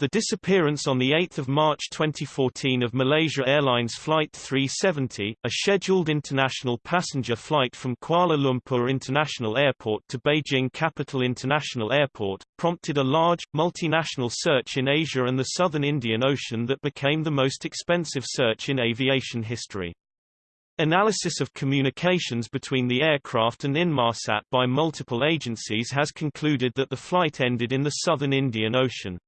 The disappearance on 8 March 2014 of Malaysia Airlines Flight 370, a scheduled international passenger flight from Kuala Lumpur International Airport to Beijing Capital International Airport, prompted a large, multinational search in Asia and the southern Indian Ocean that became the most expensive search in aviation history. Analysis of communications between the aircraft and Inmarsat by multiple agencies has concluded that the flight ended in the southern Indian Ocean.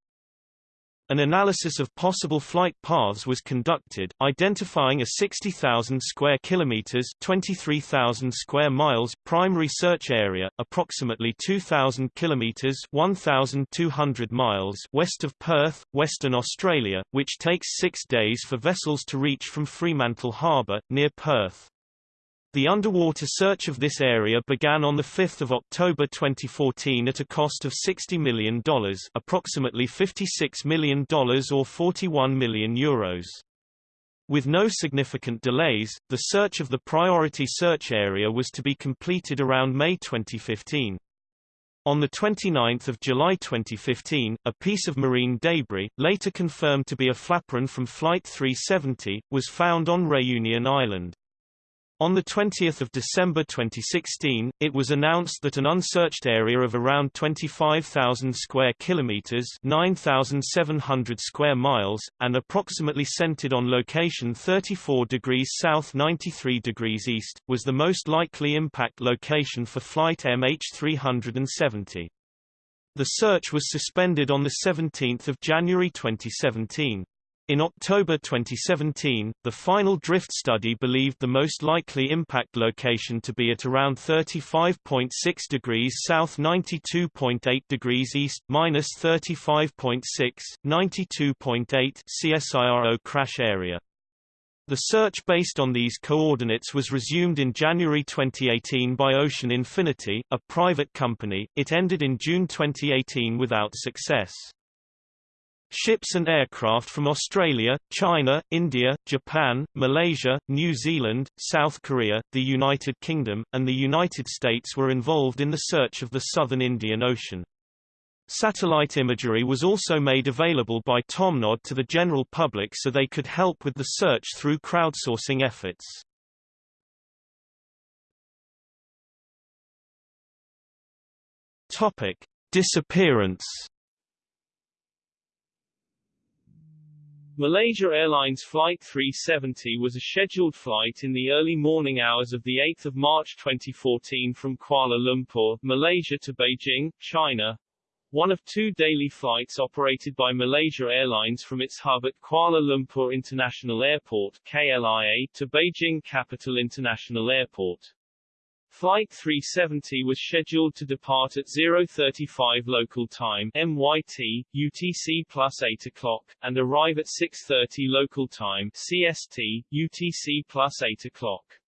An analysis of possible flight paths was conducted, identifying a 60,000 square kilometers (23,000 square miles) primary search area, approximately 2,000 kilometers (1,200 miles) west of Perth, Western Australia, which takes 6 days for vessels to reach from Fremantle Harbour near Perth. The underwater search of this area began on 5 October 2014 at a cost of $60 million approximately $56 million or 41 million euros. With no significant delays, the search of the priority search area was to be completed around May 2015. On 29 July 2015, a piece of marine debris, later confirmed to be a flaperon from Flight 370, was found on Réunion Island. On 20 December 2016, it was announced that an unsearched area of around 25,000 square kilometers (9,700 square miles) and approximately centered on location 34 degrees south 93 degrees east, was the most likely impact location for flight MH370. The search was suspended on 17 January 2017. In October 2017, the final drift study believed the most likely impact location to be at around 35.6 degrees south 92.8 degrees east minus 35.6, 92.8 CSIRO crash area. The search based on these coordinates was resumed in January 2018 by Ocean Infinity, a private company. It ended in June 2018 without success. Ships and aircraft from Australia, China, India, Japan, Malaysia, New Zealand, South Korea, the United Kingdom, and the United States were involved in the search of the southern Indian Ocean. Satellite imagery was also made available by Tomnod to the general public so they could help with the search through crowdsourcing efforts. Topic: Disappearance Malaysia Airlines Flight 370 was a scheduled flight in the early morning hours of 8 March 2014 from Kuala Lumpur, Malaysia to Beijing, China. One of two daily flights operated by Malaysia Airlines from its hub at Kuala Lumpur International Airport KLIA, to Beijing Capital International Airport. Flight 370 was scheduled to depart at 0:35 local time (MYT, UTC plus 8 o'clock) and arrive at 6:30 local time (CST, UTC plus 8 o'clock).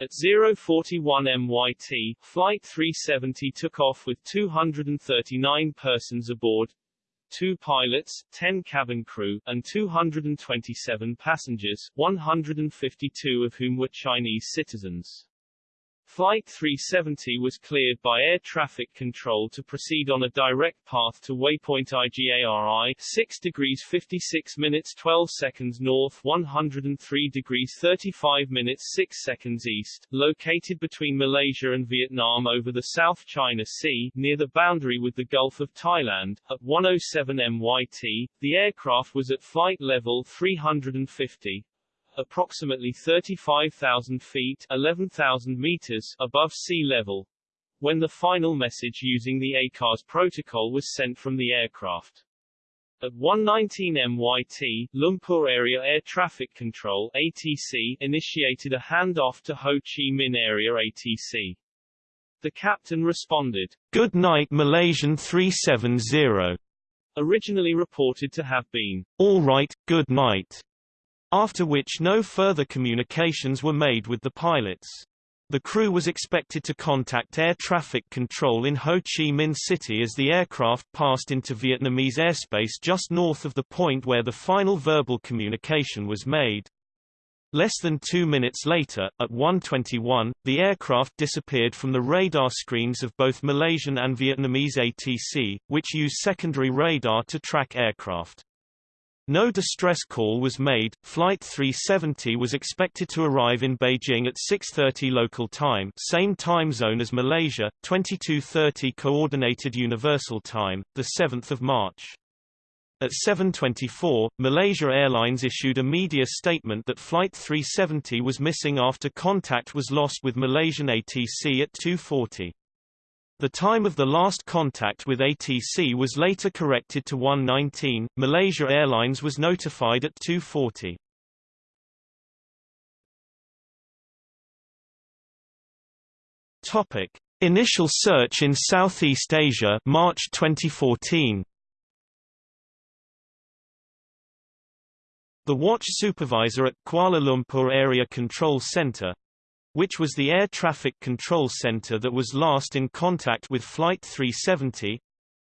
At 0:41 MYT, Flight 370 took off with 239 persons aboard, two pilots, 10 cabin crew, and 227 passengers, 152 of whom were Chinese citizens. Flight 370 was cleared by air traffic control to proceed on a direct path to waypoint IGARI 6 degrees 56 minutes 12 seconds north 103 degrees 35 minutes 6 seconds east, located between Malaysia and Vietnam over the South China Sea, near the boundary with the Gulf of Thailand. At 107 MYT, the aircraft was at flight level 350, approximately 35,000 feet 11,000 meters above sea level, when the final message using the ACARS protocol was sent from the aircraft. At 119 MYT, Lumpur Area Air Traffic Control ATC initiated a handoff to Ho Chi Minh Area ATC. The captain responded, Good night Malaysian 370. Originally reported to have been, All right, good night after which no further communications were made with the pilots. The crew was expected to contact air traffic control in Ho Chi Minh City as the aircraft passed into Vietnamese airspace just north of the point where the final verbal communication was made. Less than two minutes later, at 1.21, the aircraft disappeared from the radar screens of both Malaysian and Vietnamese ATC, which use secondary radar to track aircraft. No distress call was made. Flight 370 was expected to arrive in Beijing at 6:30 local time, same time zone as Malaysia, 22:30 coordinated universal time, the 7th of March. At 7:24, Malaysia Airlines issued a media statement that flight 370 was missing after contact was lost with Malaysian ATC at 2:40. The time of the last contact with ATC was later corrected to 1.19. Malaysia Airlines was notified at 2.40. Topic: Initial search in Southeast Asia, March 2014. The watch supervisor at Kuala Lumpur Area Control Center, which was the air traffic control center that was last in contact with Flight 370,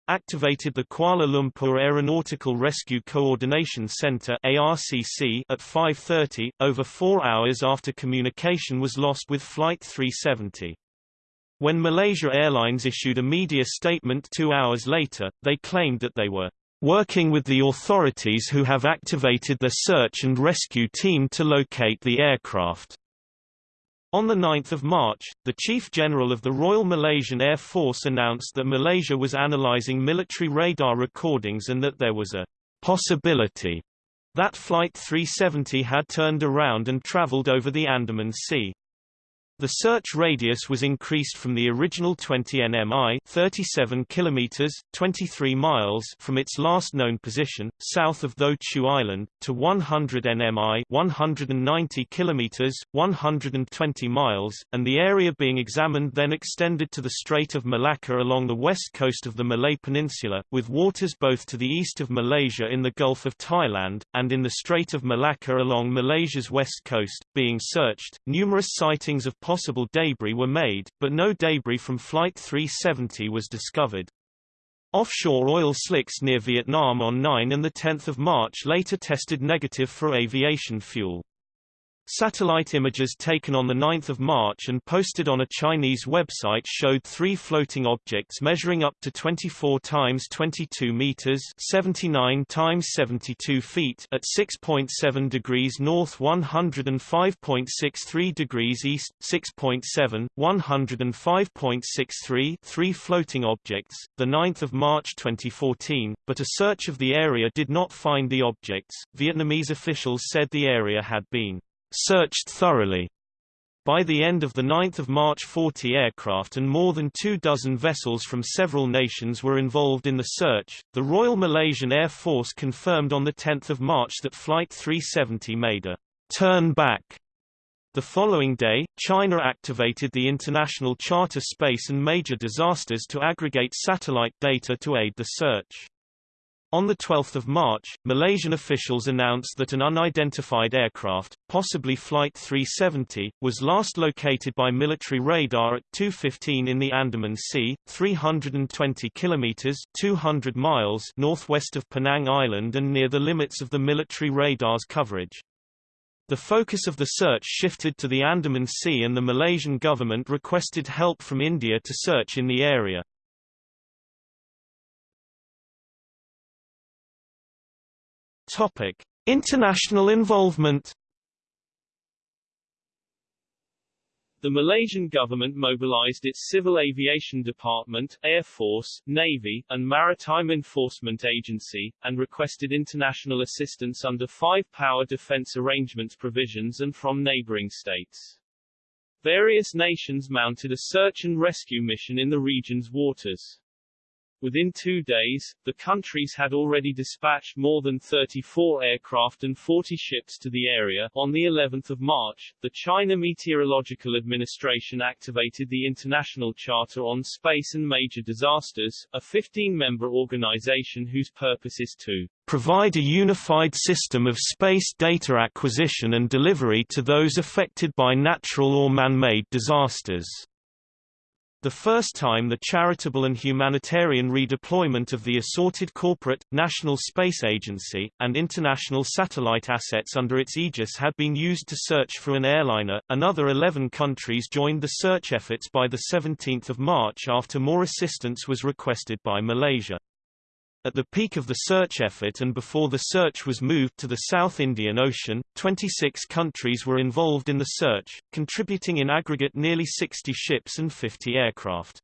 activated the Kuala Lumpur Aeronautical Rescue Coordination Center ARCC at 5.30, over four hours after communication was lost with Flight 370. When Malaysia Airlines issued a media statement two hours later, they claimed that they were working with the authorities who have activated the search and rescue team to locate the aircraft. On 9 March, the Chief General of the Royal Malaysian Air Force announced that Malaysia was analysing military radar recordings and that there was a possibility that Flight 370 had turned around and travelled over the Andaman Sea. The search radius was increased from the original 20 nmi 37 kilometers, 23 miles from its last known position, south of Tho Chu Island, to 100 nmi 190 kilometers, 120 miles, and the area being examined then extended to the Strait of Malacca along the west coast of the Malay Peninsula, with waters both to the east of Malaysia in the Gulf of Thailand, and in the Strait of Malacca along Malaysia's west coast, being searched. Numerous sightings of possible debris were made, but no debris from Flight 370 was discovered. Offshore oil slicks near Vietnam on 9 and 10 March later tested negative for aviation fuel. Satellite images taken on 9 March and posted on a Chinese website showed three floating objects measuring up to 24 times 22 meters 79 times 72 feet at 6.7 degrees north 105.63 degrees east, 6.7, 105.63 three floating objects, 9 March 2014, but a search of the area did not find the objects. Vietnamese officials said the area had been searched thoroughly. By the end of the 9th of March 40 aircraft and more than two dozen vessels from several nations were involved in the search. The Royal Malaysian Air Force confirmed on 10 March that Flight 370 made a turn back. The following day, China activated the International Charter Space and Major Disasters to aggregate satellite data to aid the search. On 12 March, Malaysian officials announced that an unidentified aircraft, possibly Flight 370, was last located by military radar at 2.15 in the Andaman Sea, 320 kilometers 200 miles northwest of Penang Island and near the limits of the military radar's coverage. The focus of the search shifted to the Andaman Sea and the Malaysian government requested help from India to search in the area. Topic: International involvement. The Malaysian government mobilized its Civil Aviation Department, Air Force, Navy, and Maritime Enforcement Agency, and requested international assistance under five power defense arrangements provisions and from neighboring states. Various nations mounted a search and rescue mission in the region's waters. Within two days, the countries had already dispatched more than 34 aircraft and 40 ships to the area. On the 11th of March, the China Meteorological Administration activated the International Charter on Space and Major Disasters, a 15-member organization whose purpose is to provide a unified system of space data acquisition and delivery to those affected by natural or man-made disasters. The first time the charitable and humanitarian redeployment of the assorted corporate, National Space Agency, and international satellite assets under its aegis had been used to search for an airliner. Another 11 countries joined the search efforts by 17 March after more assistance was requested by Malaysia. At the peak of the search effort and before the search was moved to the South Indian Ocean, 26 countries were involved in the search, contributing in aggregate nearly 60 ships and 50 aircraft.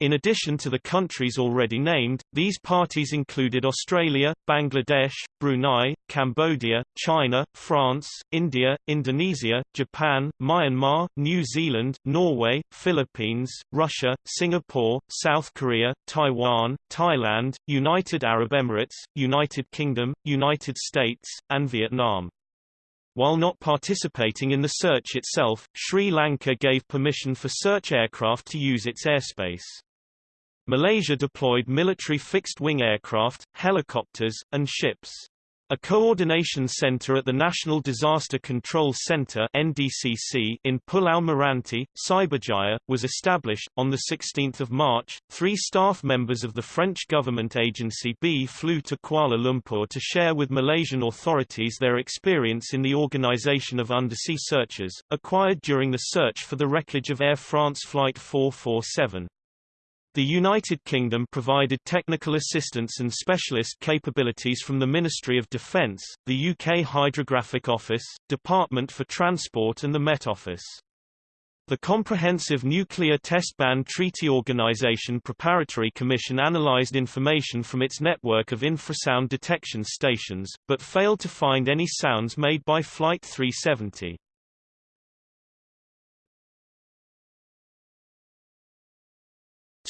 In addition to the countries already named, these parties included Australia, Bangladesh, Brunei, Cambodia, China, France, India, Indonesia, Japan, Myanmar, New Zealand, Norway, Philippines, Russia, Singapore, South Korea, Taiwan, Thailand, United Arab Emirates, United Kingdom, United States, and Vietnam. While not participating in the search itself, Sri Lanka gave permission for search aircraft to use its airspace. Malaysia deployed military fixed-wing aircraft, helicopters, and ships. A coordination center at the National Disaster Control Center (NDCC) in Pulau Meranti, Cyberjaya, was established on the 16th of March. Three staff members of the French government agency B flew to Kuala Lumpur to share with Malaysian authorities their experience in the organization of undersea searches, acquired during the search for the wreckage of Air France Flight 447. The United Kingdom provided technical assistance and specialist capabilities from the Ministry of Defence, the UK Hydrographic Office, Department for Transport and the Met Office. The Comprehensive Nuclear Test Ban Treaty Organization Preparatory Commission analyzed information from its network of infrasound detection stations, but failed to find any sounds made by Flight 370.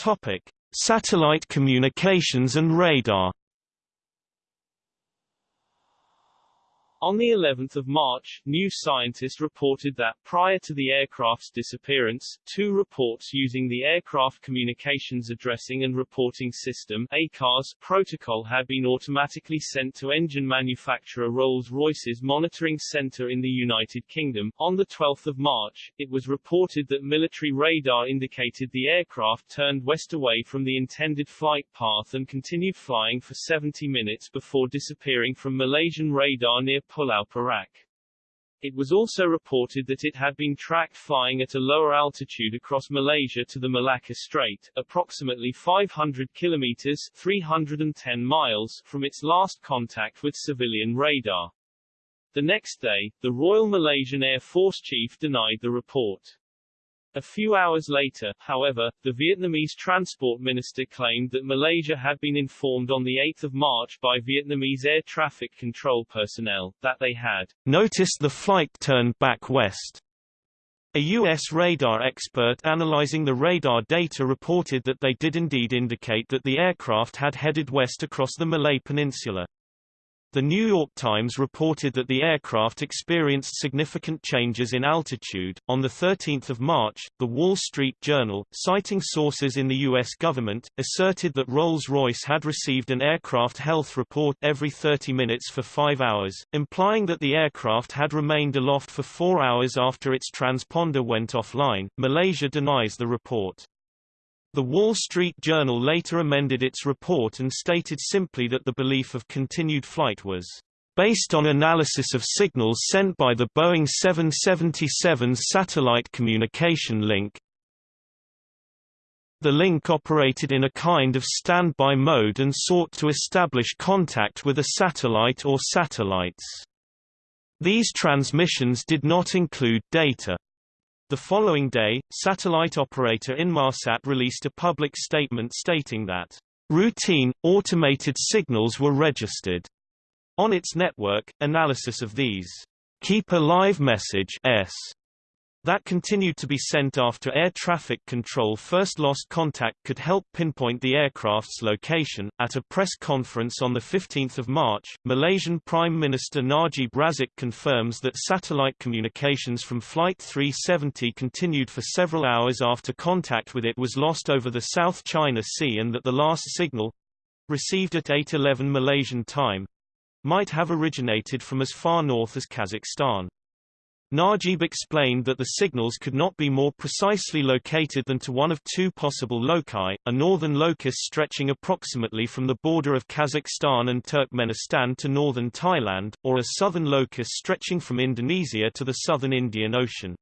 Topic: Satellite communications and radar. On the 11th of March, New Scientist reported that, prior to the aircraft's disappearance, two reports using the Aircraft Communications Addressing and Reporting System ACARS protocol had been automatically sent to engine manufacturer Rolls-Royce's monitoring center in the United Kingdom. On the 12th of March, it was reported that military radar indicated the aircraft turned west away from the intended flight path and continued flying for 70 minutes before disappearing from Malaysian radar near Pulau Perak. It was also reported that it had been tracked flying at a lower altitude across Malaysia to the Malacca Strait, approximately 500 kilometers 310 miles from its last contact with civilian radar. The next day, the Royal Malaysian Air Force chief denied the report. A few hours later, however, the Vietnamese transport minister claimed that Malaysia had been informed on 8 March by Vietnamese air traffic control personnel, that they had noticed the flight turned back west. A U.S. radar expert analyzing the radar data reported that they did indeed indicate that the aircraft had headed west across the Malay Peninsula. The New York Times reported that the aircraft experienced significant changes in altitude. On the 13th of March, the Wall Street Journal, citing sources in the US government, asserted that Rolls-Royce had received an aircraft health report every 30 minutes for 5 hours, implying that the aircraft had remained aloft for 4 hours after its transponder went offline. Malaysia denies the report. The Wall Street Journal later amended its report and stated simply that the belief of continued flight was based on analysis of signals sent by the Boeing 777's satellite communication link. The link operated in a kind of standby mode and sought to establish contact with a satellite or satellites. These transmissions did not include data. The following day, satellite operator Inmarsat released a public statement stating that routine, automated signals were registered on its network. Analysis of these keep-alive message s that continued to be sent after air traffic control first lost contact could help pinpoint the aircraft's location. At a press conference on the 15th of March, Malaysian Prime Minister Najib Razak confirms that satellite communications from Flight 370 continued for several hours after contact with it was lost over the South China Sea and that the last signal received at 8:11 Malaysian time might have originated from as far north as Kazakhstan. Najib explained that the signals could not be more precisely located than to one of two possible loci, a northern locus stretching approximately from the border of Kazakhstan and Turkmenistan to northern Thailand, or a southern locus stretching from Indonesia to the southern Indian Ocean.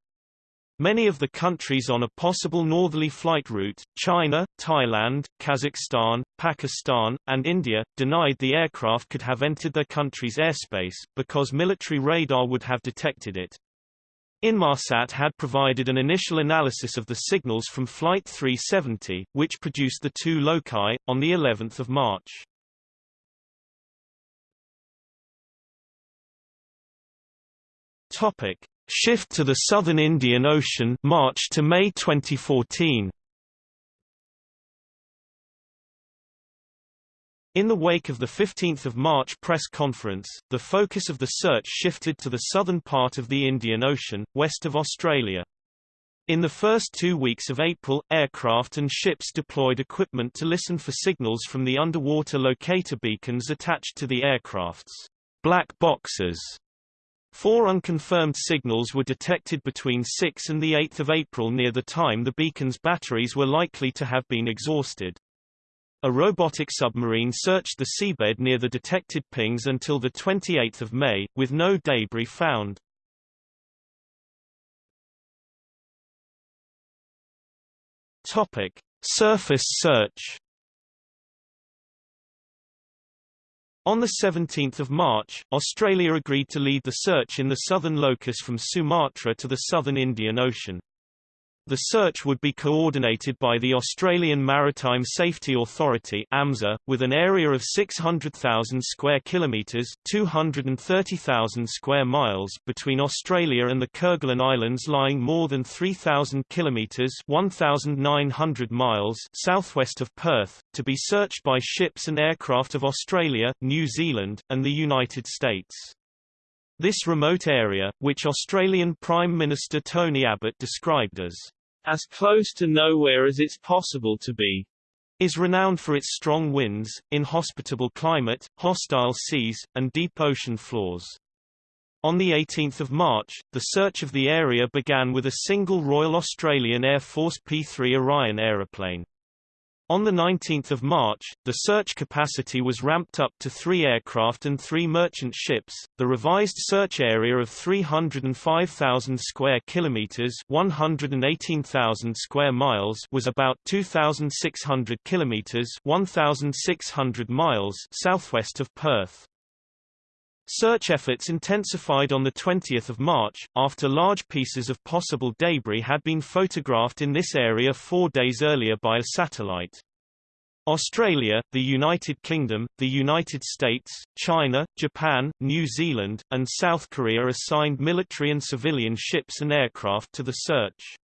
Many of the countries on a possible northerly flight route, China, Thailand, Kazakhstan, Pakistan, and India, denied the aircraft could have entered their country's airspace, because military radar would have detected it. Inmarsat had provided an initial analysis of the signals from Flight 370, which produced the two loci, on the 11th of March. Topic. Shift to the southern Indian Ocean March to May 2014. In the wake of the 15 March press conference, the focus of the search shifted to the southern part of the Indian Ocean, west of Australia. In the first two weeks of April, aircraft and ships deployed equipment to listen for signals from the underwater locator beacons attached to the aircraft's black boxes. Four unconfirmed signals were detected between 6 and 8 April near the time the beacon's batteries were likely to have been exhausted. A robotic submarine searched the seabed near the detected pings until 28 May, with no debris found. Topic. Surface search On 17 March, Australia agreed to lead the search in the southern locus from Sumatra to the southern Indian Ocean. The search would be coordinated by the Australian Maritime Safety Authority AMSA, with an area of 600,000 square kilometres 230,000 square miles between Australia and the Kerguelen Islands lying more than 3,000 kilometres 1,900 miles southwest of Perth, to be searched by ships and aircraft of Australia, New Zealand, and the United States. This remote area, which Australian Prime Minister Tony Abbott described as as close to nowhere as it's possible to be, is renowned for its strong winds, inhospitable climate, hostile seas, and deep ocean floors. On 18 March, the search of the area began with a single Royal Australian Air Force P-3 Orion aeroplane. On 19 March, the search capacity was ramped up to three aircraft and three merchant ships. The revised search area of 305,000 square kilometers (118,000 square miles) was about 2,600 kilometers (1,600 miles) southwest of Perth. Search efforts intensified on 20 March, after large pieces of possible debris had been photographed in this area four days earlier by a satellite. Australia, the United Kingdom, the United States, China, Japan, New Zealand, and South Korea assigned military and civilian ships and aircraft to the search.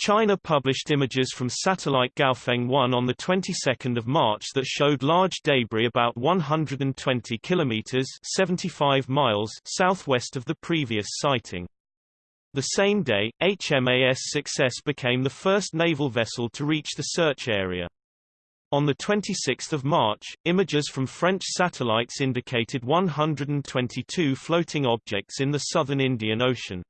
China published images from satellite Gaofen 1 on the 22nd of March that showed large debris about 120 kilometers 75 miles southwest of the previous sighting. The same day, HMAS Success became the first naval vessel to reach the search area. On 26 March, images from French satellites indicated 122 floating objects in the southern Indian Ocean.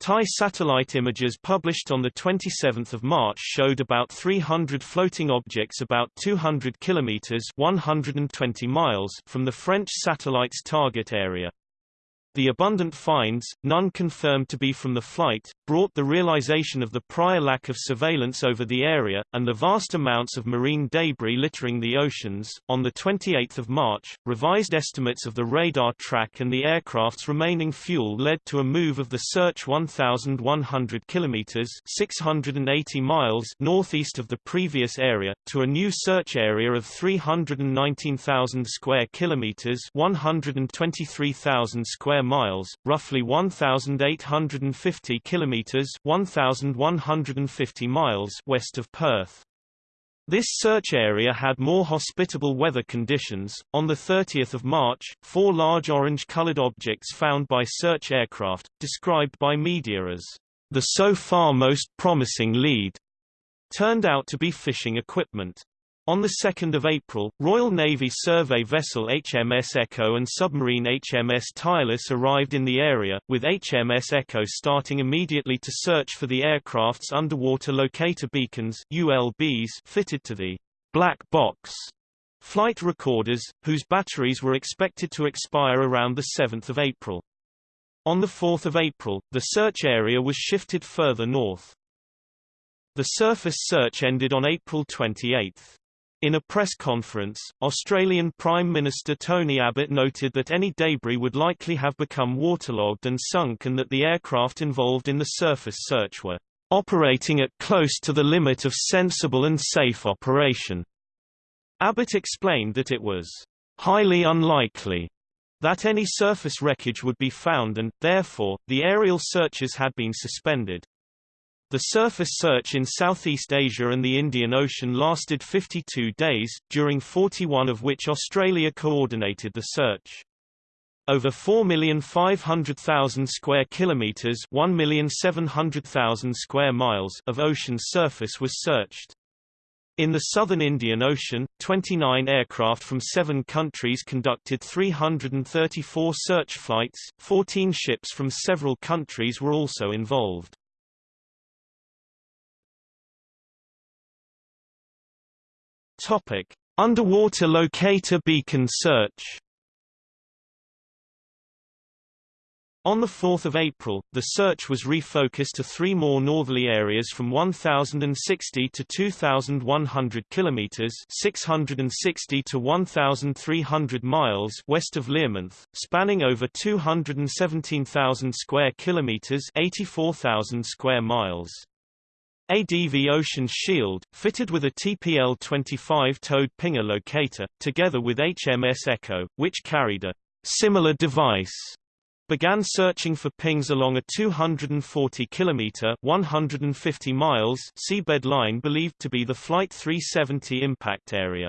Thai satellite images published on 27 March showed about 300 floating objects about 200 kilometers 120 miles from the French satellite's target area. The abundant finds, none confirmed to be from the flight, brought the realization of the prior lack of surveillance over the area, and the vast amounts of marine debris littering the oceans. On 28 March, revised estimates of the radar track and the aircraft's remaining fuel led to a move of the search 1,100 kilometers 680 miles northeast of the previous area, to a new search area of 319,000 square kilometers 123,000 square miles, roughly 1,850 kilometers (1,150 miles) west of Perth. This search area had more hospitable weather conditions. On the 30th of March, four large orange-colored objects found by search aircraft, described by media as the so far most promising lead, turned out to be fishing equipment. On 2 April, Royal Navy survey vessel HMS Echo and submarine HMS Tireless arrived in the area, with HMS Echo starting immediately to search for the aircraft's underwater locator beacons ULBs fitted to the black box flight recorders, whose batteries were expected to expire around 7 April. On 4 April, the search area was shifted further north. The surface search ended on April 28. In a press conference, Australian Prime Minister Tony Abbott noted that any debris would likely have become waterlogged and sunk and that the aircraft involved in the surface search were operating at close to the limit of sensible and safe operation. Abbott explained that it was highly unlikely that any surface wreckage would be found and, therefore, the aerial searches had been suspended. The surface search in Southeast Asia and the Indian Ocean lasted 52 days, during 41 of which Australia coordinated the search. Over 4,500,000 square kilometers, 1,700,000 square miles of ocean surface was searched. In the southern Indian Ocean, 29 aircraft from seven countries conducted 334 search flights, 14 ships from several countries were also involved. Topic: Underwater locator beacon search. On 4 April, the search was refocused to three more northerly areas from 1,060 to 2,100 km (660 to 1,300 miles) west of Learmonth, spanning over 217,000 square kilometers (84,000 square miles). ADV Ocean Shield, fitted with a TPL-25 towed pinger locator, together with HMS Echo, which carried a similar device, began searching for pings along a 240 kilometer 150 miles seabed line believed to be the Flight 370 impact area.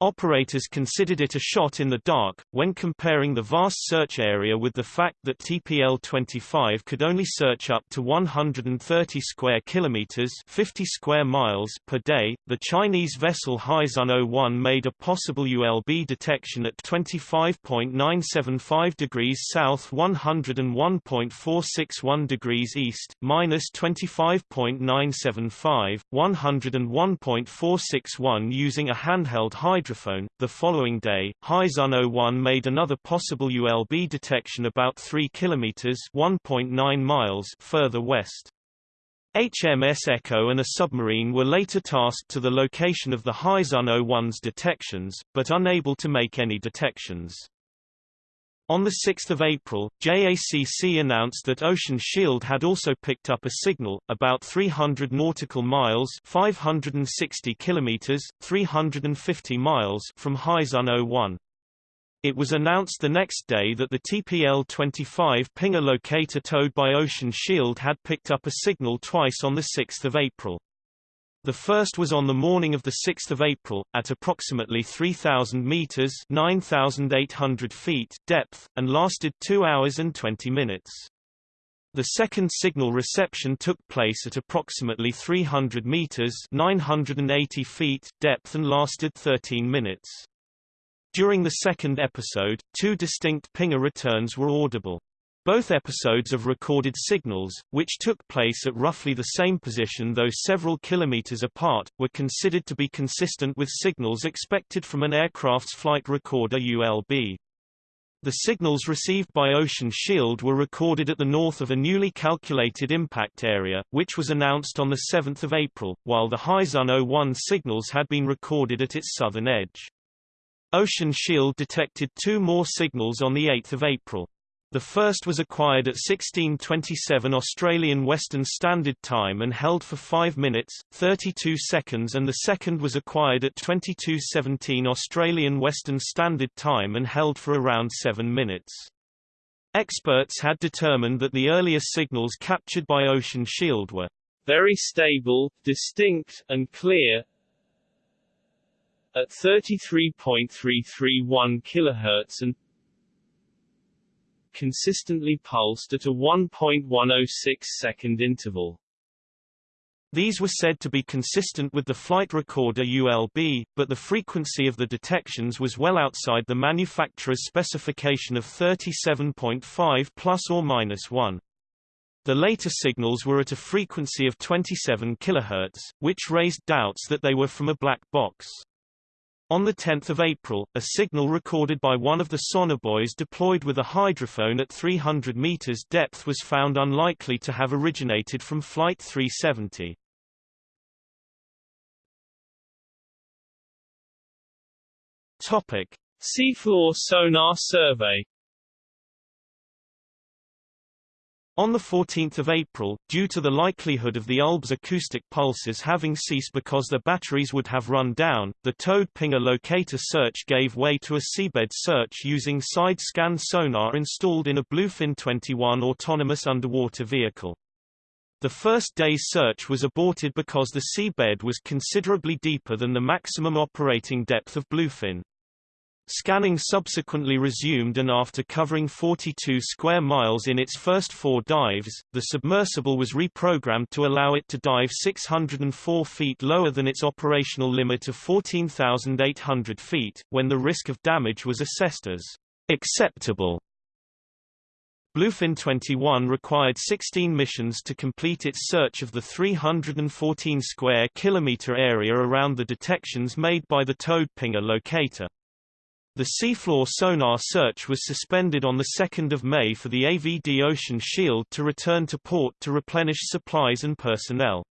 Operators considered it a shot in the dark, when comparing the vast search area with the fact that TPL-25 could only search up to 130 square kilometers 50 square miles per day. The Chinese vessel Haixun 01 made a possible ULB detection at 25.975 degrees south 101.461 degrees east, minus 25.975, 101.461 using a handheld hydrophone The following day, Haixun 01 made another possible ULB detection about 3 kilometers (1.9 miles) further west. HMS Echo and a submarine were later tasked to the location of the Haixun 01's detections, but unable to make any detections. On 6 April, JACC announced that Ocean Shield had also picked up a signal, about 300 nautical miles 560 kilometers, 350 miles from Haixun 01. It was announced the next day that the TPL-25 pinger locator towed by Ocean Shield had picked up a signal twice on 6 April. The first was on the morning of 6 April, at approximately 3,000 meters 9,800 feet depth, and lasted 2 hours and 20 minutes. The second signal reception took place at approximately 300 meters 980 feet depth and lasted 13 minutes. During the second episode, two distinct pinger returns were audible. Both episodes of recorded signals, which took place at roughly the same position though several kilometers apart, were considered to be consistent with signals expected from an aircraft's flight recorder ULB. The signals received by Ocean Shield were recorded at the north of a newly calculated impact area, which was announced on 7 April, while the Haixun 01 signals had been recorded at its southern edge. Ocean Shield detected two more signals on 8 April. The first was acquired at 1627 Australian Western Standard Time and held for 5 minutes, 32 seconds and the second was acquired at 2217 Australian Western Standard Time and held for around 7 minutes. Experts had determined that the earlier signals captured by Ocean Shield were very stable, distinct, and clear, at 33.331 kHz and consistently pulsed at a 1.106 second interval. These were said to be consistent with the flight recorder ULB, but the frequency of the detections was well outside the manufacturer's specification of 37.5 plus or minus 1. The later signals were at a frequency of 27 kHz, which raised doubts that they were from a black box. On 10 April, a signal recorded by one of the sonobuoys deployed with a hydrophone at 300 meters depth was found unlikely to have originated from Flight 370. Topic. Seafloor sonar survey On 14 April, due to the likelihood of the Ulb's acoustic pulses having ceased because their batteries would have run down, the towed pinger locator search gave way to a seabed search using side-scan sonar installed in a Bluefin 21 autonomous underwater vehicle. The first day's search was aborted because the seabed was considerably deeper than the maximum operating depth of Bluefin. Scanning subsequently resumed and after covering 42 square miles in its first four dives, the submersible was reprogrammed to allow it to dive 604 feet lower than its operational limit of 14,800 feet, when the risk of damage was assessed as acceptable. Bluefin 21 required 16 missions to complete its search of the 314 square kilometer area around the detections made by the towed pinger locator. The seafloor sonar search was suspended on 2 May for the AVD Ocean Shield to return to port to replenish supplies and personnel.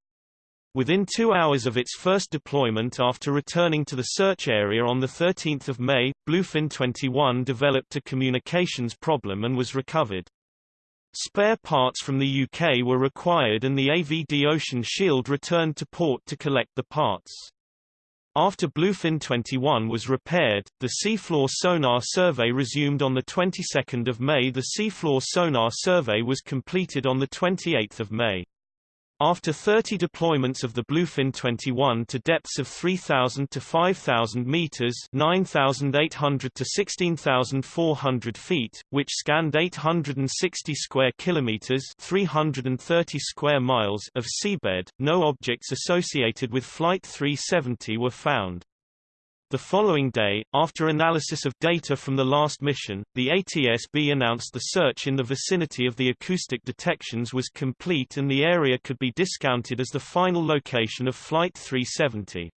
Within two hours of its first deployment after returning to the search area on 13 May, Bluefin 21 developed a communications problem and was recovered. Spare parts from the UK were required and the AVD Ocean Shield returned to port to collect the parts. After Bluefin 21 was repaired, the seafloor sonar survey resumed on the 22nd of May. The seafloor sonar survey was completed on the 28th of May. After 30 deployments of the Bluefin 21 to depths of 3,000 to 5,000 meters (9,800 to 16,400 feet), which scanned 860 square kilometers (330 square miles) of seabed, no objects associated with Flight 370 were found. The following day, after analysis of data from the last mission, the ATSB announced the search in the vicinity of the acoustic detections was complete and the area could be discounted as the final location of Flight 370.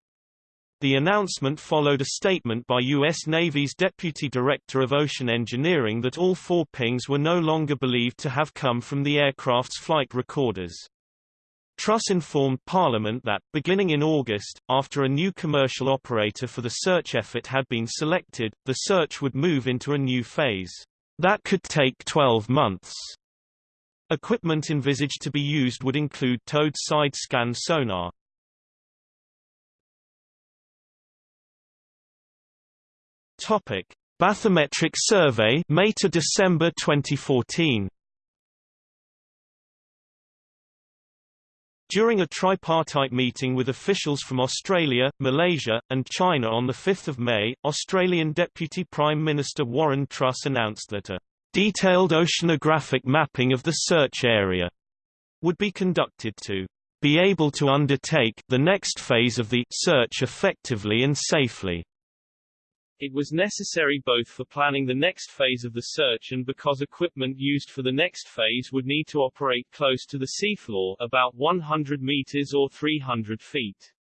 The announcement followed a statement by U.S. Navy's Deputy Director of Ocean Engineering that all four pings were no longer believed to have come from the aircraft's flight recorders. Truss informed Parliament that, beginning in August, after a new commercial operator for the search effort had been selected, the search would move into a new phase. That could take 12 months. Equipment envisaged to be used would include towed side-scan sonar. Topic: Bathymetric survey May to December 2014. During a tripartite meeting with officials from Australia, Malaysia, and China on 5 May, Australian Deputy Prime Minister Warren Truss announced that a detailed oceanographic mapping of the search area would be conducted to be able to undertake the next phase of the search effectively and safely. It was necessary both for planning the next phase of the search and because equipment used for the next phase would need to operate close to the seafloor about 100 meters or 300 feet.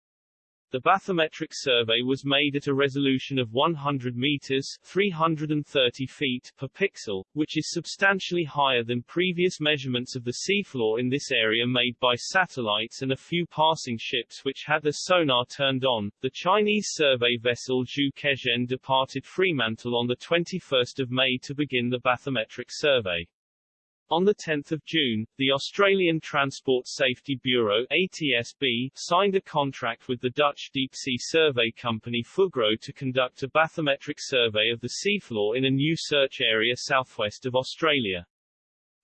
The bathymetric survey was made at a resolution of 100 meters 330 feet per pixel, which is substantially higher than previous measurements of the seafloor in this area made by satellites and a few passing ships which had their sonar turned on. The Chinese survey vessel Zhu Kezhen departed Fremantle on the 21st of May to begin the bathymetric survey. On 10 June, the Australian Transport Safety Bureau ATSB signed a contract with the Dutch deep-sea survey company Fugro to conduct a bathymetric survey of the seafloor in a new search area southwest of Australia.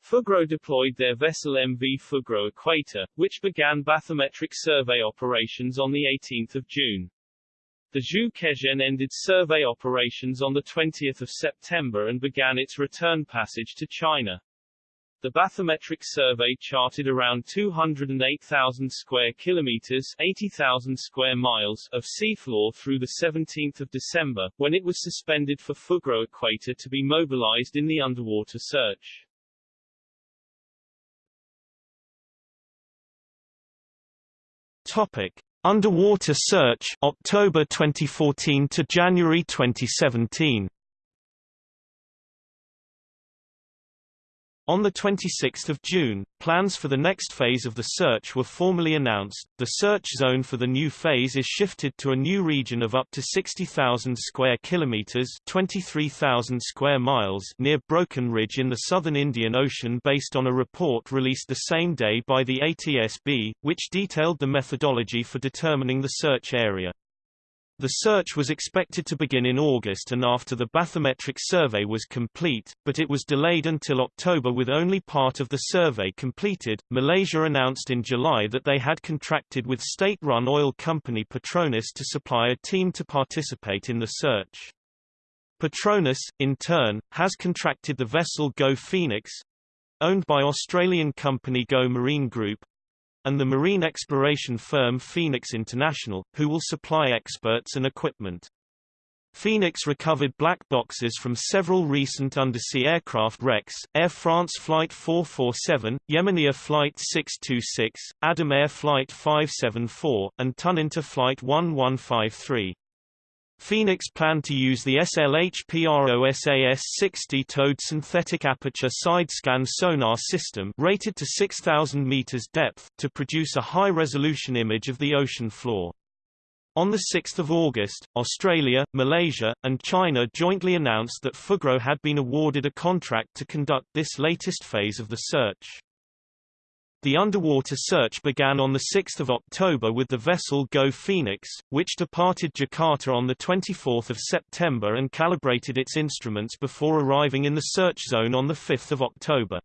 Fugro deployed their vessel MV Fugro Equator, which began bathymetric survey operations on 18 June. The Zhu Kezhen ended survey operations on 20 September and began its return passage to China. The bathymetric survey charted around 208,000 square kilometers, 80,000 square miles of seafloor through the 17th of December, when it was suspended for Fugro equator to be mobilized in the underwater search. Topic: Underwater search October 2014 to January 2017. On 26 June, plans for the next phase of the search were formally announced. The search zone for the new phase is shifted to a new region of up to 60,000 square kilometers (23,000 square miles) near Broken Ridge in the southern Indian Ocean based on a report released the same day by the ATSB, which detailed the methodology for determining the search area. The search was expected to begin in August and after the bathymetric survey was complete, but it was delayed until October with only part of the survey completed. Malaysia announced in July that they had contracted with state-run oil company Petronas to supply a team to participate in the search. Petronas, in turn, has contracted the vessel Go Phoenix, owned by Australian company Go Marine Group, and the marine exploration firm Phoenix International, who will supply experts and equipment. Phoenix recovered black boxes from several recent undersea aircraft wrecks, Air France Flight 447, Yemenia Flight 626, Adam Air Flight 574, and Tuninter Flight 1153. Phoenix planned to use the SLH-PROSAS-60 towed synthetic aperture side-scan sonar system rated to 6,000 meters depth, to produce a high-resolution image of the ocean floor. On 6 August, Australia, Malaysia, and China jointly announced that Fugro had been awarded a contract to conduct this latest phase of the search. The underwater search began on 6 October with the vessel Go Phoenix, which departed Jakarta on 24 September and calibrated its instruments before arriving in the search zone on 5 October.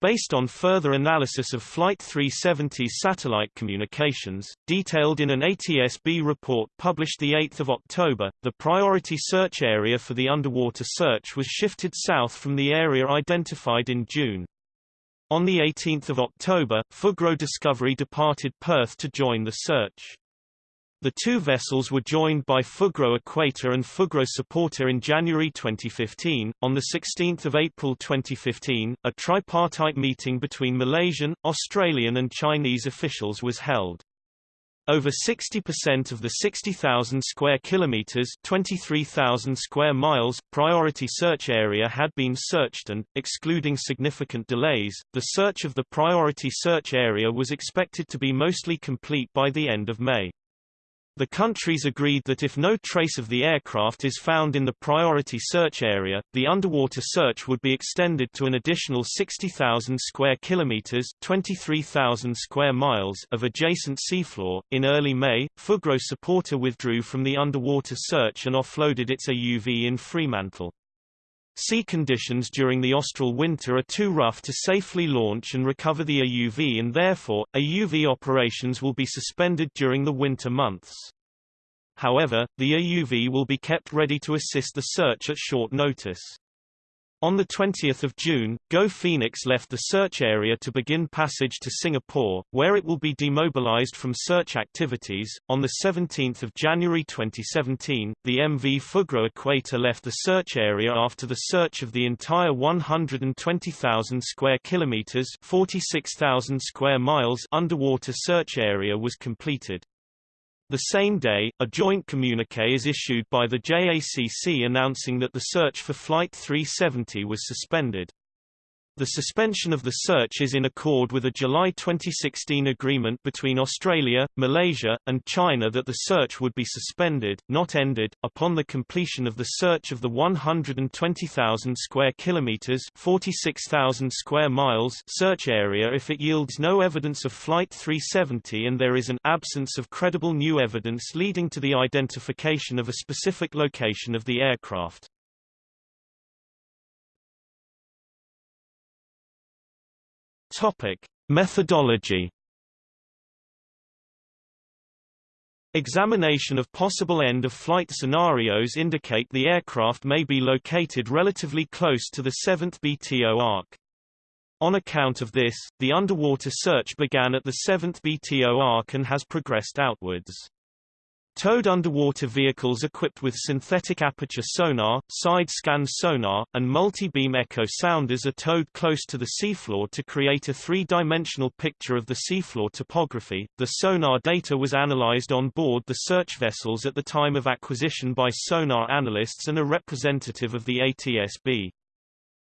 Based on further analysis of Flight 370's satellite communications, detailed in an ATSB report published 8 October, the priority search area for the underwater search was shifted south from the area identified in June. On 18 October, Fugro Discovery departed Perth to join the search. The two vessels were joined by Fugro Equator and Fugro Supporter in January 2015. On 16 April 2015, a tripartite meeting between Malaysian, Australian and Chinese officials was held. Over 60% of the 60,000 square kilometers, 23,000 square miles priority search area had been searched and excluding significant delays, the search of the priority search area was expected to be mostly complete by the end of May. The countries agreed that if no trace of the aircraft is found in the priority search area, the underwater search would be extended to an additional 60,000 square kilometers, 23,000 square miles of adjacent seafloor. In early May, Fugro Supporter withdrew from the underwater search and offloaded its AUV in Fremantle. Sea conditions during the austral winter are too rough to safely launch and recover the AUV and therefore, AUV operations will be suspended during the winter months. However, the AUV will be kept ready to assist the search at short notice. On 20 June, Go Phoenix left the search area to begin passage to Singapore, where it will be demobilized from search activities. On 17 January 2017, the MV Fugro Equator left the search area after the search of the entire 120,000 square kilometers (46,000 square miles) underwater search area was completed. The same day, a joint communique is issued by the JACC announcing that the search for Flight 370 was suspended. The suspension of the search is in accord with a July 2016 agreement between Australia, Malaysia, and China that the search would be suspended, not ended, upon the completion of the search of the 120,000 square kilometers (46,000 square miles) search area if it yields no evidence of Flight 370 and there is an absence of credible new evidence leading to the identification of a specific location of the aircraft. Topic: Methodology. Examination of possible end-of-flight scenarios indicate the aircraft may be located relatively close to the 7th BTO arc. On account of this, the underwater search began at the 7th BTO arc and has progressed outwards. Towed underwater vehicles equipped with synthetic aperture sonar, side-scan sonar, and multi-beam echo sounders are towed close to the seafloor to create a three-dimensional picture of the seafloor topography. The sonar data was analyzed on board the search vessels at the time of acquisition by sonar analysts and a representative of the ATSB.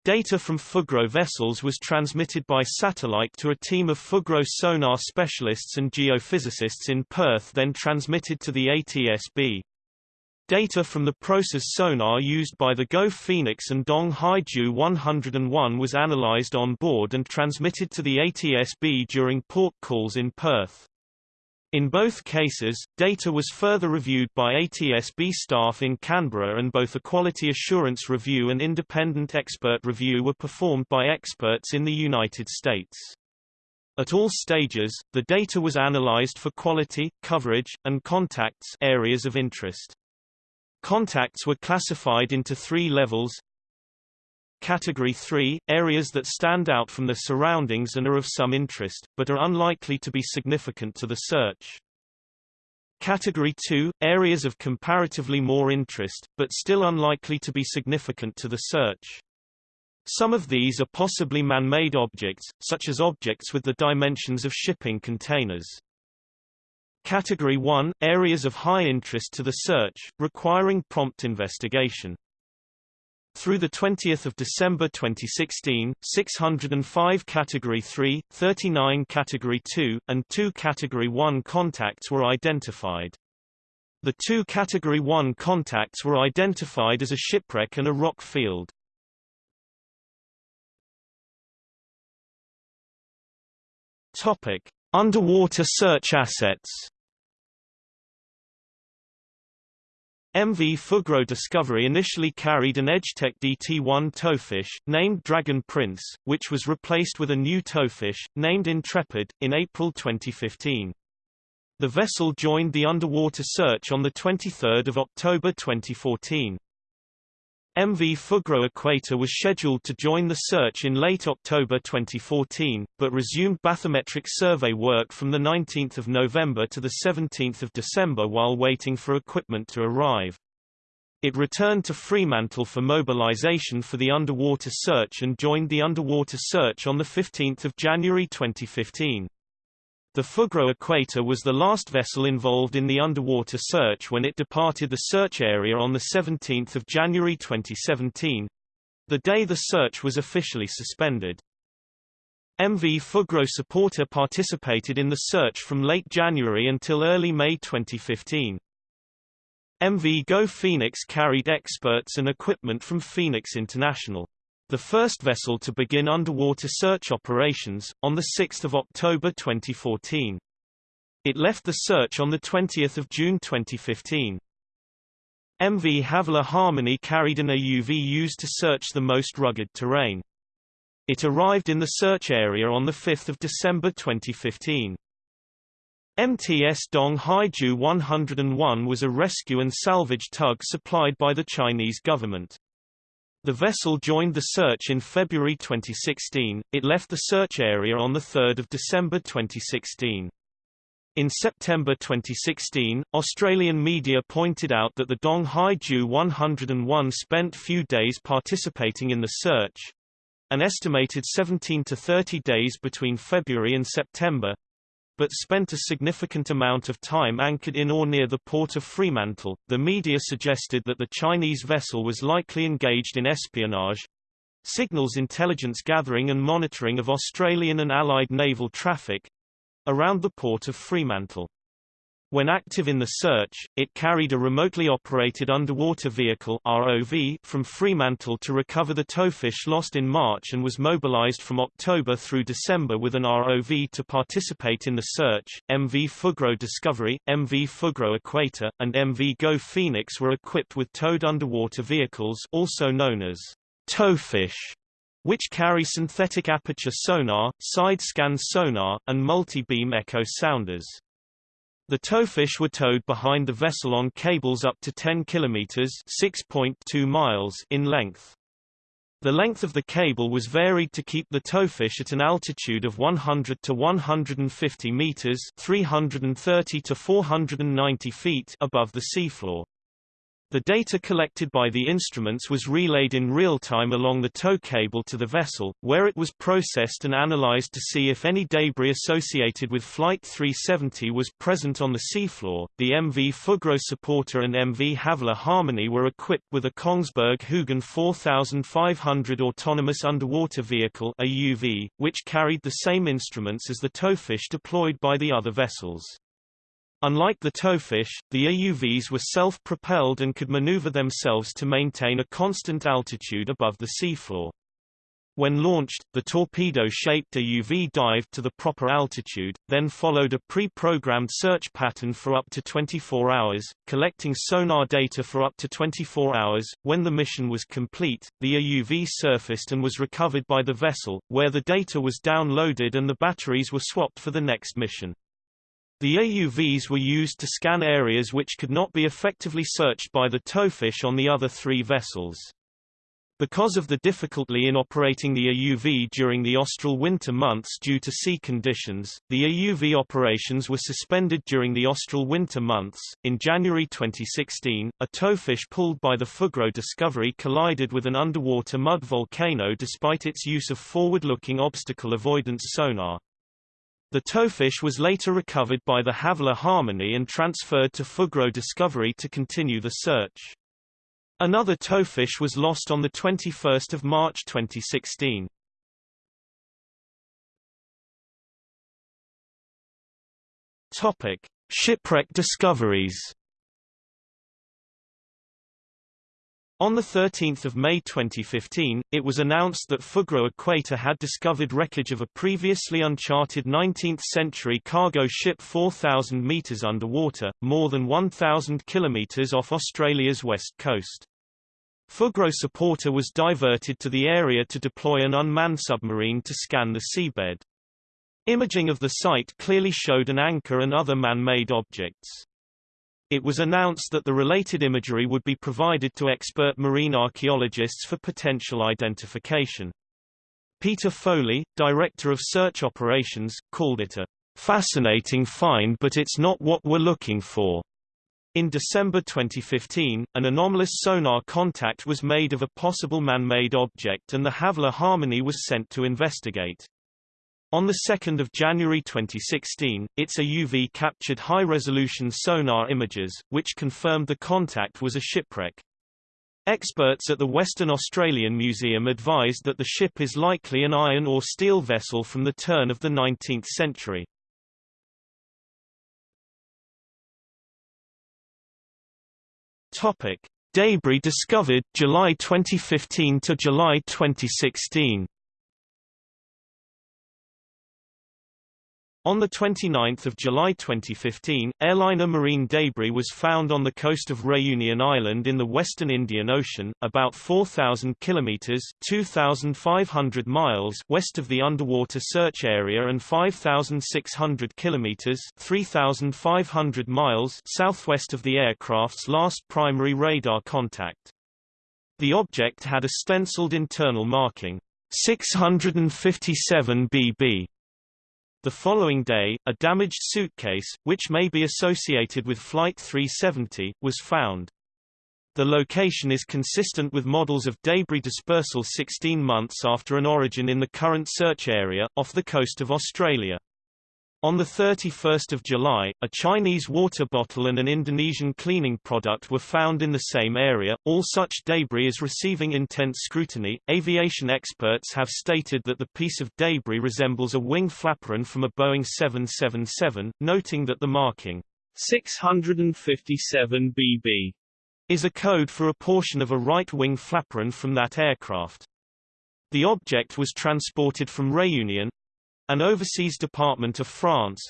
Data from Fugro vessels was transmitted by satellite to a team of Fugro sonar specialists and geophysicists in Perth then transmitted to the ATSB. Data from the process sonar used by the Go Phoenix and Dong Hai Jiu 101 was analyzed on board and transmitted to the ATSB during port calls in Perth. In both cases, data was further reviewed by ATSB staff in Canberra and both a quality assurance review and independent expert review were performed by experts in the United States. At all stages, the data was analyzed for quality, coverage, and contacts areas of interest. Contacts were classified into three levels Category 3 – Areas that stand out from their surroundings and are of some interest, but are unlikely to be significant to the search. Category 2 – Areas of comparatively more interest, but still unlikely to be significant to the search. Some of these are possibly man-made objects, such as objects with the dimensions of shipping containers. Category 1 – Areas of high interest to the search, requiring prompt investigation. Through 20 December 2016, 605 Category 3, 39 Category 2, and 2 Category 1 contacts were identified. The two Category 1 contacts were identified as a shipwreck and a rock field. Topic: Underwater search assets. MV Fugro Discovery initially carried an EdgeTech DT-1 towfish, named Dragon Prince, which was replaced with a new towfish, named Intrepid, in April 2015. The vessel joined the underwater search on 23 October 2014. MV Fugro Equator was scheduled to join the search in late October 2014, but resumed bathymetric survey work from 19 November to 17 December while waiting for equipment to arrive. It returned to Fremantle for mobilization for the underwater search and joined the underwater search on 15 January 2015. The Fugro Equator was the last vessel involved in the underwater search when it departed the search area on 17 January 2017, the day the search was officially suspended. MV Fugro Supporter participated in the search from late January until early May 2015. MV Go Phoenix carried experts and equipment from Phoenix International the first vessel to begin underwater search operations, on 6 October 2014. It left the search on 20 June 2015. MV Havilah Harmony carried an AUV used to search the most rugged terrain. It arrived in the search area on 5 December 2015. MTS Dong Hai Jiu 101 was a rescue and salvage tug supplied by the Chinese government. The vessel joined the search in February 2016, it left the search area on 3 December 2016. In September 2016, Australian media pointed out that the Dong Hai Jiu 101 spent few days participating in the search, an estimated 17 to 30 days between February and September, but spent a significant amount of time anchored in or near the port of Fremantle. The media suggested that the Chinese vessel was likely engaged in espionage, signals intelligence gathering and monitoring of Australian and Allied naval traffic around the port of Fremantle. When active in the search, it carried a remotely operated underwater vehicle ROV from Fremantle to recover the towfish lost in March and was mobilized from October through December with an ROV to participate in the search. MV Fugro Discovery, MV Fugro Equator, and MV Go Phoenix were equipped with towed underwater vehicles also known as towfish which carry synthetic aperture sonar, side-scan sonar, and multi-beam echo sounders. The towfish were towed behind the vessel on cables up to 10 kilometers (6.2 miles) in length. The length of the cable was varied to keep the towfish at an altitude of 100 to 150 meters, 330 to 490 feet above the seafloor. The data collected by the instruments was relayed in real time along the tow cable to the vessel, where it was processed and analyzed to see if any debris associated with Flight 370 was present on the seafloor. The MV Fugro Supporter and MV Havilah Harmony were equipped with a Kongsberg Hugin 4500 autonomous underwater vehicle (AUV), which carried the same instruments as the towfish deployed by the other vessels. Unlike the towfish, the AUVs were self-propelled and could maneuver themselves to maintain a constant altitude above the seafloor. When launched, the torpedo-shaped AUV dived to the proper altitude, then followed a pre-programmed search pattern for up to 24 hours, collecting sonar data for up to 24 hours. When the mission was complete, the AUV surfaced and was recovered by the vessel, where the data was downloaded and the batteries were swapped for the next mission. The AUVs were used to scan areas which could not be effectively searched by the towfish on the other three vessels. Because of the difficulty in operating the AUV during the austral winter months due to sea conditions, the AUV operations were suspended during the austral winter months. In January 2016, a towfish pulled by the Fugro Discovery collided with an underwater mud volcano despite its use of forward-looking obstacle avoidance sonar. The towfish was later recovered by the Havilah Harmony and transferred to Fugro Discovery to continue the search. Another towfish was lost on 21 March 2016. Topic: Shipwreck discoveries. On 13 May 2015, it was announced that Fugro Equator had discovered wreckage of a previously uncharted 19th-century cargo ship 4,000 metres underwater, more than 1,000 kilometres off Australia's west coast. Fugro Supporter was diverted to the area to deploy an unmanned submarine to scan the seabed. Imaging of the site clearly showed an anchor and other man-made objects. It was announced that the related imagery would be provided to expert marine archaeologists for potential identification. Peter Foley, director of search operations, called it a fascinating find but it's not what we're looking for. In December 2015, an anomalous sonar contact was made of a possible man-made object and the Havilah Harmony was sent to investigate. On 2 January 2016, its AUV captured high-resolution sonar images, which confirmed the contact was a shipwreck. Experts at the Western Australian Museum advised that the ship is likely an iron or steel vessel from the turn of the 19th century. Topic: Debris discovered July 2015 to July 2016. On 29 July 2015, airliner marine debris was found on the coast of Réunion Island in the western Indian Ocean, about 4,000 kilometers (2,500 miles) west of the underwater search area and 5,600 kilometers (3,500 miles) southwest of the aircraft's last primary radar contact. The object had a stenciled internal marking 657 bb the following day, a damaged suitcase, which may be associated with Flight 370, was found. The location is consistent with models of debris dispersal 16 months after an origin in the current search area, off the coast of Australia. On 31 July, a Chinese water bottle and an Indonesian cleaning product were found in the same area. All such debris is receiving intense scrutiny. Aviation experts have stated that the piece of debris resembles a wing flaperon from a Boeing 777, noting that the marking 657 BB is a code for a portion of a right-wing flaperon from that aircraft. The object was transported from Réunion, an overseas department of France,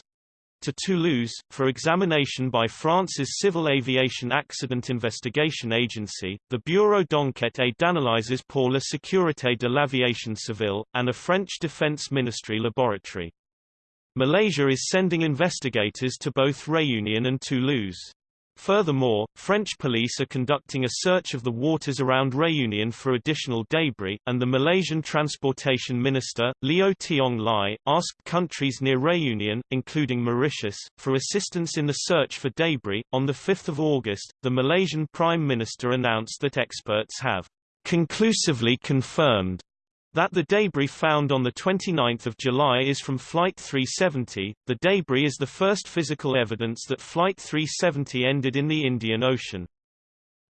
to Toulouse, for examination by France's Civil Aviation Accident Investigation Agency, the Bureau d'enquête et d'analyses pour la sécurité de l'aviation civile, and a French Defense Ministry laboratory. Malaysia is sending investigators to both Réunion and Toulouse. Furthermore, French police are conducting a search of the waters around Réunion for additional debris, and the Malaysian Transportation Minister, Liow Tiong Lai, asked countries near Réunion, including Mauritius, for assistance in the search for debris. On 5 August, the Malaysian Prime Minister announced that experts have conclusively confirmed that the debris found on 29 July is from Flight 370. The debris is the first physical evidence that Flight 370 ended in the Indian Ocean.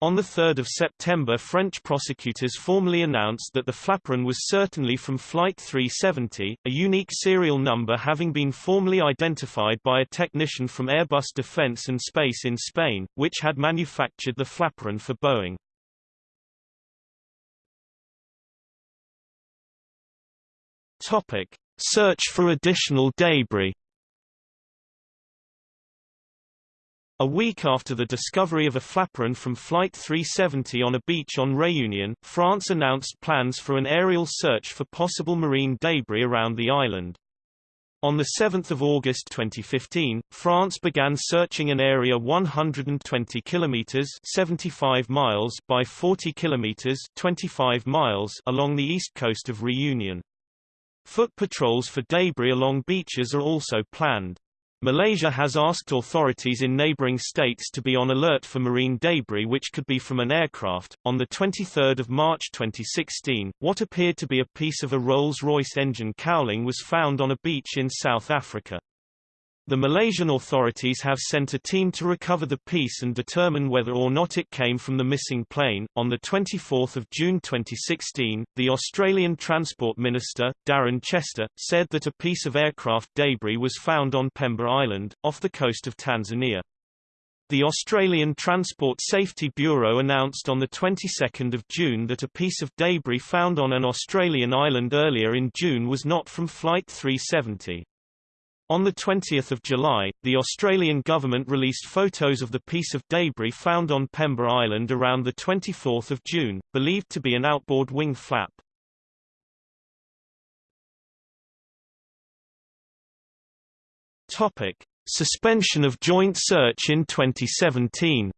On 3 September French prosecutors formally announced that the flaperon was certainly from Flight 370, a unique serial number having been formally identified by a technician from Airbus Defence and Space in Spain, which had manufactured the flaperon for Boeing. Topic: Search for additional debris. A week after the discovery of a flaperon from Flight 370 on a beach on Réunion, France announced plans for an aerial search for possible marine debris around the island. On 7 August 2015, France began searching an area 120 kilometers (75 miles) by 40 kilometers (25 miles) along the east coast of Réunion. Foot patrols for debris along beaches are also planned. Malaysia has asked authorities in neighboring states to be on alert for marine debris which could be from an aircraft. On the 23rd of March 2016, what appeared to be a piece of a Rolls-Royce engine cowling was found on a beach in South Africa. The Malaysian authorities have sent a team to recover the piece and determine whether or not it came from the missing plane. On the 24th of June 2016, the Australian Transport Minister, Darren Chester, said that a piece of aircraft debris was found on Pemba Island, off the coast of Tanzania. The Australian Transport Safety Bureau announced on the 22nd of June that a piece of debris found on an Australian island earlier in June was not from Flight 370. On 20 July, the Australian government released photos of the piece of debris found on Pemba Island around 24 June, believed to be an outboard wing flap. Suspension of joint search in 2017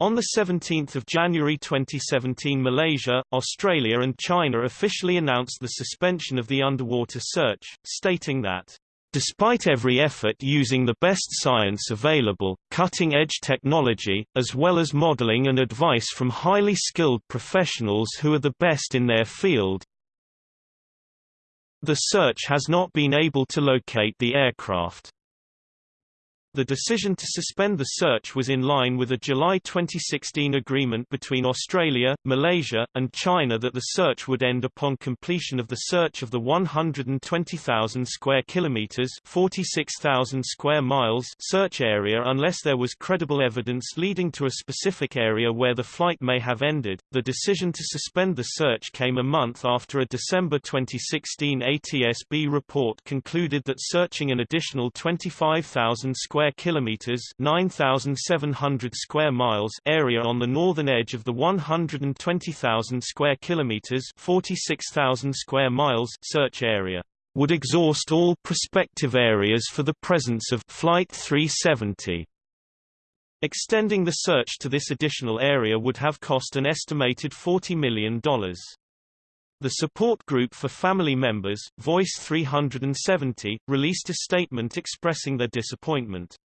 On 17 January 2017 Malaysia, Australia and China officially announced the suspension of the underwater search, stating that Despite every effort using the best science available, cutting-edge technology, as well as modeling and advice from highly skilled professionals who are the best in their field, the search has not been able to locate the aircraft. The decision to suspend the search was in line with a July 2016 agreement between Australia, Malaysia, and China that the search would end upon completion of the search of the 120,000 square kilometers (46,000 square miles) search area unless there was credible evidence leading to a specific area where the flight may have ended. The decision to suspend the search came a month after a December 2016 ATSB report concluded that searching an additional 25,000 square square kilometers, 9700 square miles area on the northern edge of the 120,000 square kilometers, 46,000 square miles search area would exhaust all prospective areas for the presence of Flight 370. Extending the search to this additional area would have cost an estimated $40 million. The support group for family members, Voice 370, released a statement expressing their disappointment.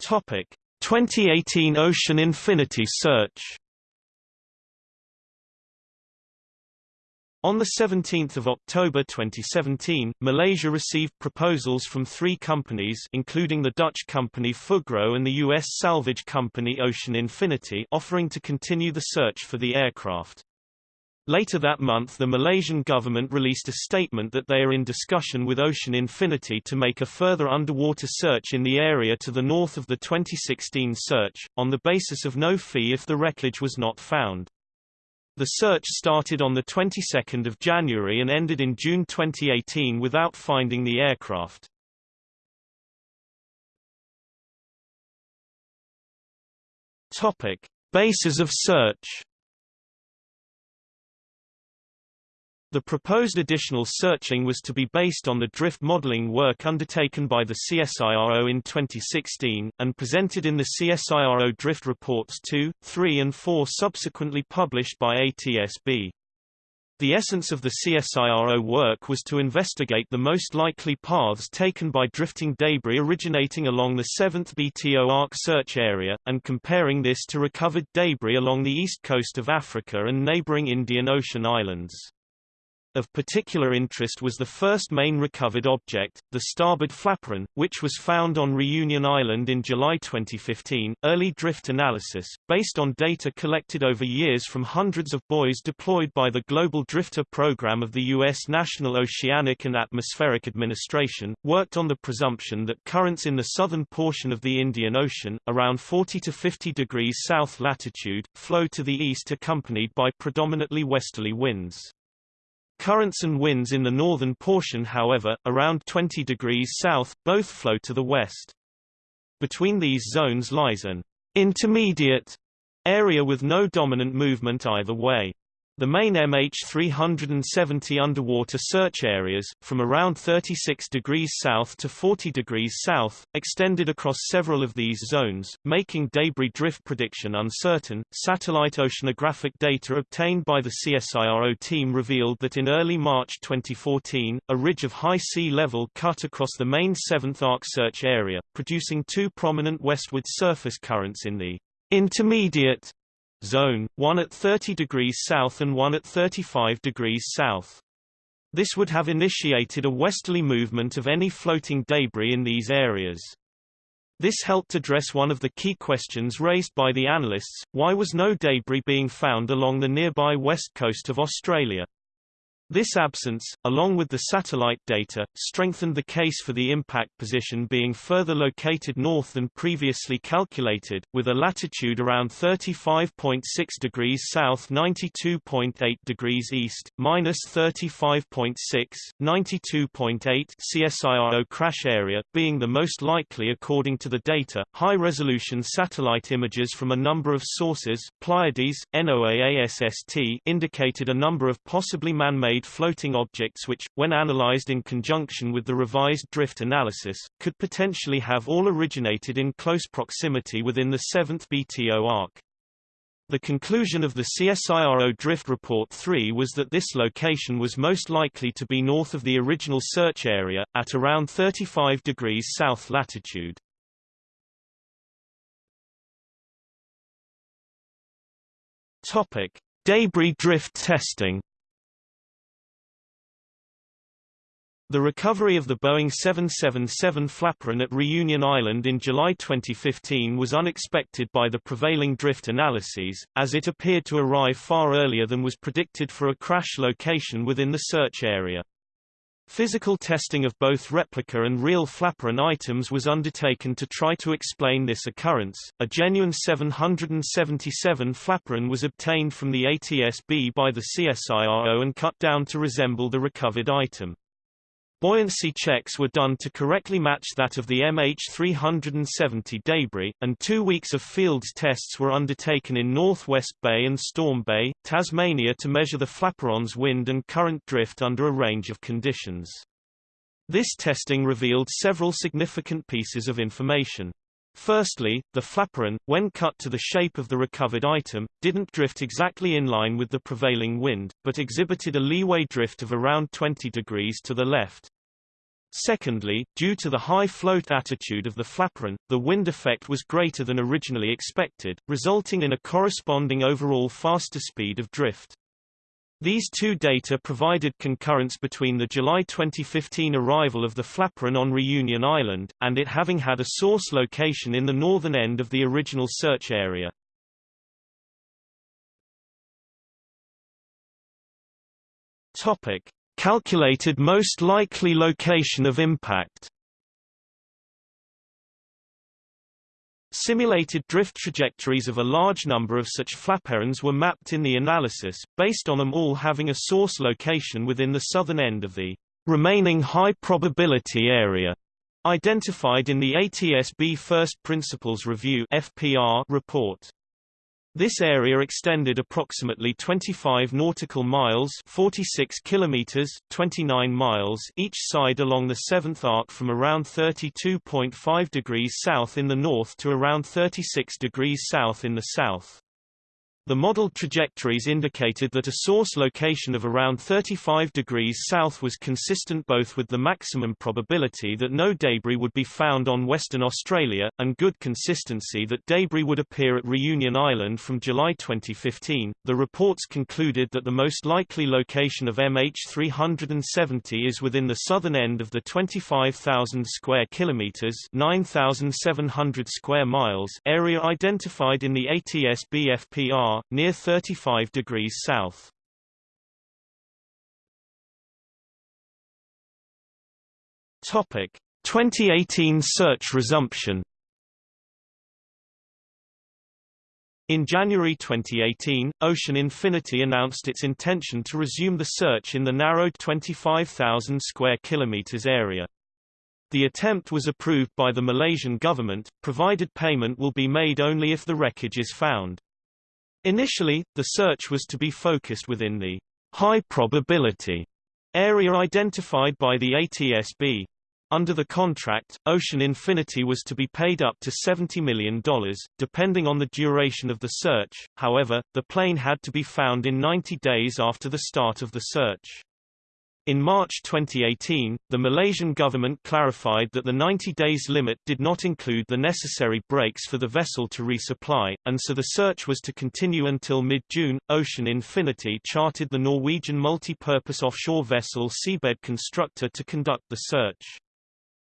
Topic: 2018 Ocean Infinity search On 17 October 2017, Malaysia received proposals from three companies including the Dutch company Fugro and the U.S. salvage company Ocean Infinity offering to continue the search for the aircraft. Later that month the Malaysian government released a statement that they are in discussion with Ocean Infinity to make a further underwater search in the area to the north of the 2016 search, on the basis of no fee if the wreckage was not found. The search started on the 22nd of January and ended in June 2018 without finding the aircraft. Topic: Bases of search. The proposed additional searching was to be based on the drift modeling work undertaken by the CSIRO in 2016, and presented in the CSIRO Drift Reports 2, 3 and 4 subsequently published by ATSB. The essence of the CSIRO work was to investigate the most likely paths taken by drifting debris originating along the 7th BTO arc search area, and comparing this to recovered debris along the east coast of Africa and neighboring Indian Ocean islands. Of particular interest was the first main recovered object, the starboard flaperon, which was found on Reunion Island in July 2015. Early drift analysis, based on data collected over years from hundreds of buoys deployed by the Global Drifter Program of the U.S. National Oceanic and Atmospheric Administration, worked on the presumption that currents in the southern portion of the Indian Ocean, around 40 to 50 degrees south latitude, flow to the east accompanied by predominantly westerly winds. Currents and winds in the northern portion however, around 20 degrees south, both flow to the west. Between these zones lies an intermediate area with no dominant movement either way. The main MH370 underwater search areas, from around 36 degrees south to 40 degrees south, extended across several of these zones, making debris drift prediction uncertain. Satellite oceanographic data obtained by the CSIRO team revealed that in early March 2014, a ridge of high sea level cut across the main 7th arc search area, producing two prominent westward surface currents in the intermediate zone, one at 30 degrees south and one at 35 degrees south. This would have initiated a westerly movement of any floating debris in these areas. This helped address one of the key questions raised by the analysts, why was no debris being found along the nearby west coast of Australia? This absence, along with the satellite data, strengthened the case for the impact position being further located north than previously calculated, with a latitude around 35.6 degrees south 92.8 degrees east, minus 35.6, 92.8 CSIRO crash area, being the most likely according to the data. High-resolution satellite images from a number of sources, Pleiades, NOAASST indicated a number of possibly man-made floating objects which, when analyzed in conjunction with the revised drift analysis, could potentially have all originated in close proximity within the 7th BTO arc. The conclusion of the CSIRO Drift Report 3 was that this location was most likely to be north of the original search area, at around 35 degrees south latitude. Topic: Debris drift testing. The recovery of the Boeing 777 flaperon at Reunion Island in July 2015 was unexpected by the prevailing drift analyses, as it appeared to arrive far earlier than was predicted for a crash location within the search area. Physical testing of both replica and real flaperon items was undertaken to try to explain this occurrence. A genuine 777 flaperon was obtained from the ATSB by the CSIRO and cut down to resemble the recovered item. Buoyancy checks were done to correctly match that of the MH370 debris, and two weeks of fields tests were undertaken in Northwest Bay and Storm Bay, Tasmania to measure the flaperon's wind and current drift under a range of conditions. This testing revealed several significant pieces of information. Firstly, the flaperon, when cut to the shape of the recovered item, didn't drift exactly in line with the prevailing wind, but exhibited a leeway drift of around 20 degrees to the left. Secondly, due to the high float attitude of the flaperon, the wind effect was greater than originally expected, resulting in a corresponding overall faster speed of drift. These two data provided concurrence between the July 2015 arrival of the flaperon on Reunion Island, and it having had a source location in the northern end of the original search area. Topic. Calculated most likely location of impact Simulated drift trajectories of a large number of such flaperons were mapped in the analysis, based on them all having a source location within the southern end of the remaining high probability area identified in the ATSB First Principles Review FPR report. This area extended approximately 25 nautical miles 46 kilometers, 29 miles each side along the seventh arc from around 32.5 degrees south in the north to around 36 degrees south in the south. The modeled trajectories indicated that a source location of around 35 degrees south was consistent both with the maximum probability that no debris would be found on Western Australia, and good consistency that debris would appear at Reunion Island from July 2015. The reports concluded that the most likely location of MH370 is within the southern end of the 25,000 square kilometers (9,700 square miles) area identified in the ATS Near 35 degrees south. Topic: 2018 search resumption. In January 2018, Ocean Infinity announced its intention to resume the search in the narrowed 25,000 square kilometers area. The attempt was approved by the Malaysian government, provided payment will be made only if the wreckage is found. Initially, the search was to be focused within the high probability area identified by the ATSB. Under the contract, Ocean Infinity was to be paid up to $70 million, depending on the duration of the search, however, the plane had to be found in 90 days after the start of the search. In March 2018, the Malaysian government clarified that the 90 days limit did not include the necessary breaks for the vessel to resupply, and so the search was to continue until mid-June. Ocean Infinity chartered the Norwegian multi-purpose offshore vessel Seabed Constructor to conduct the search.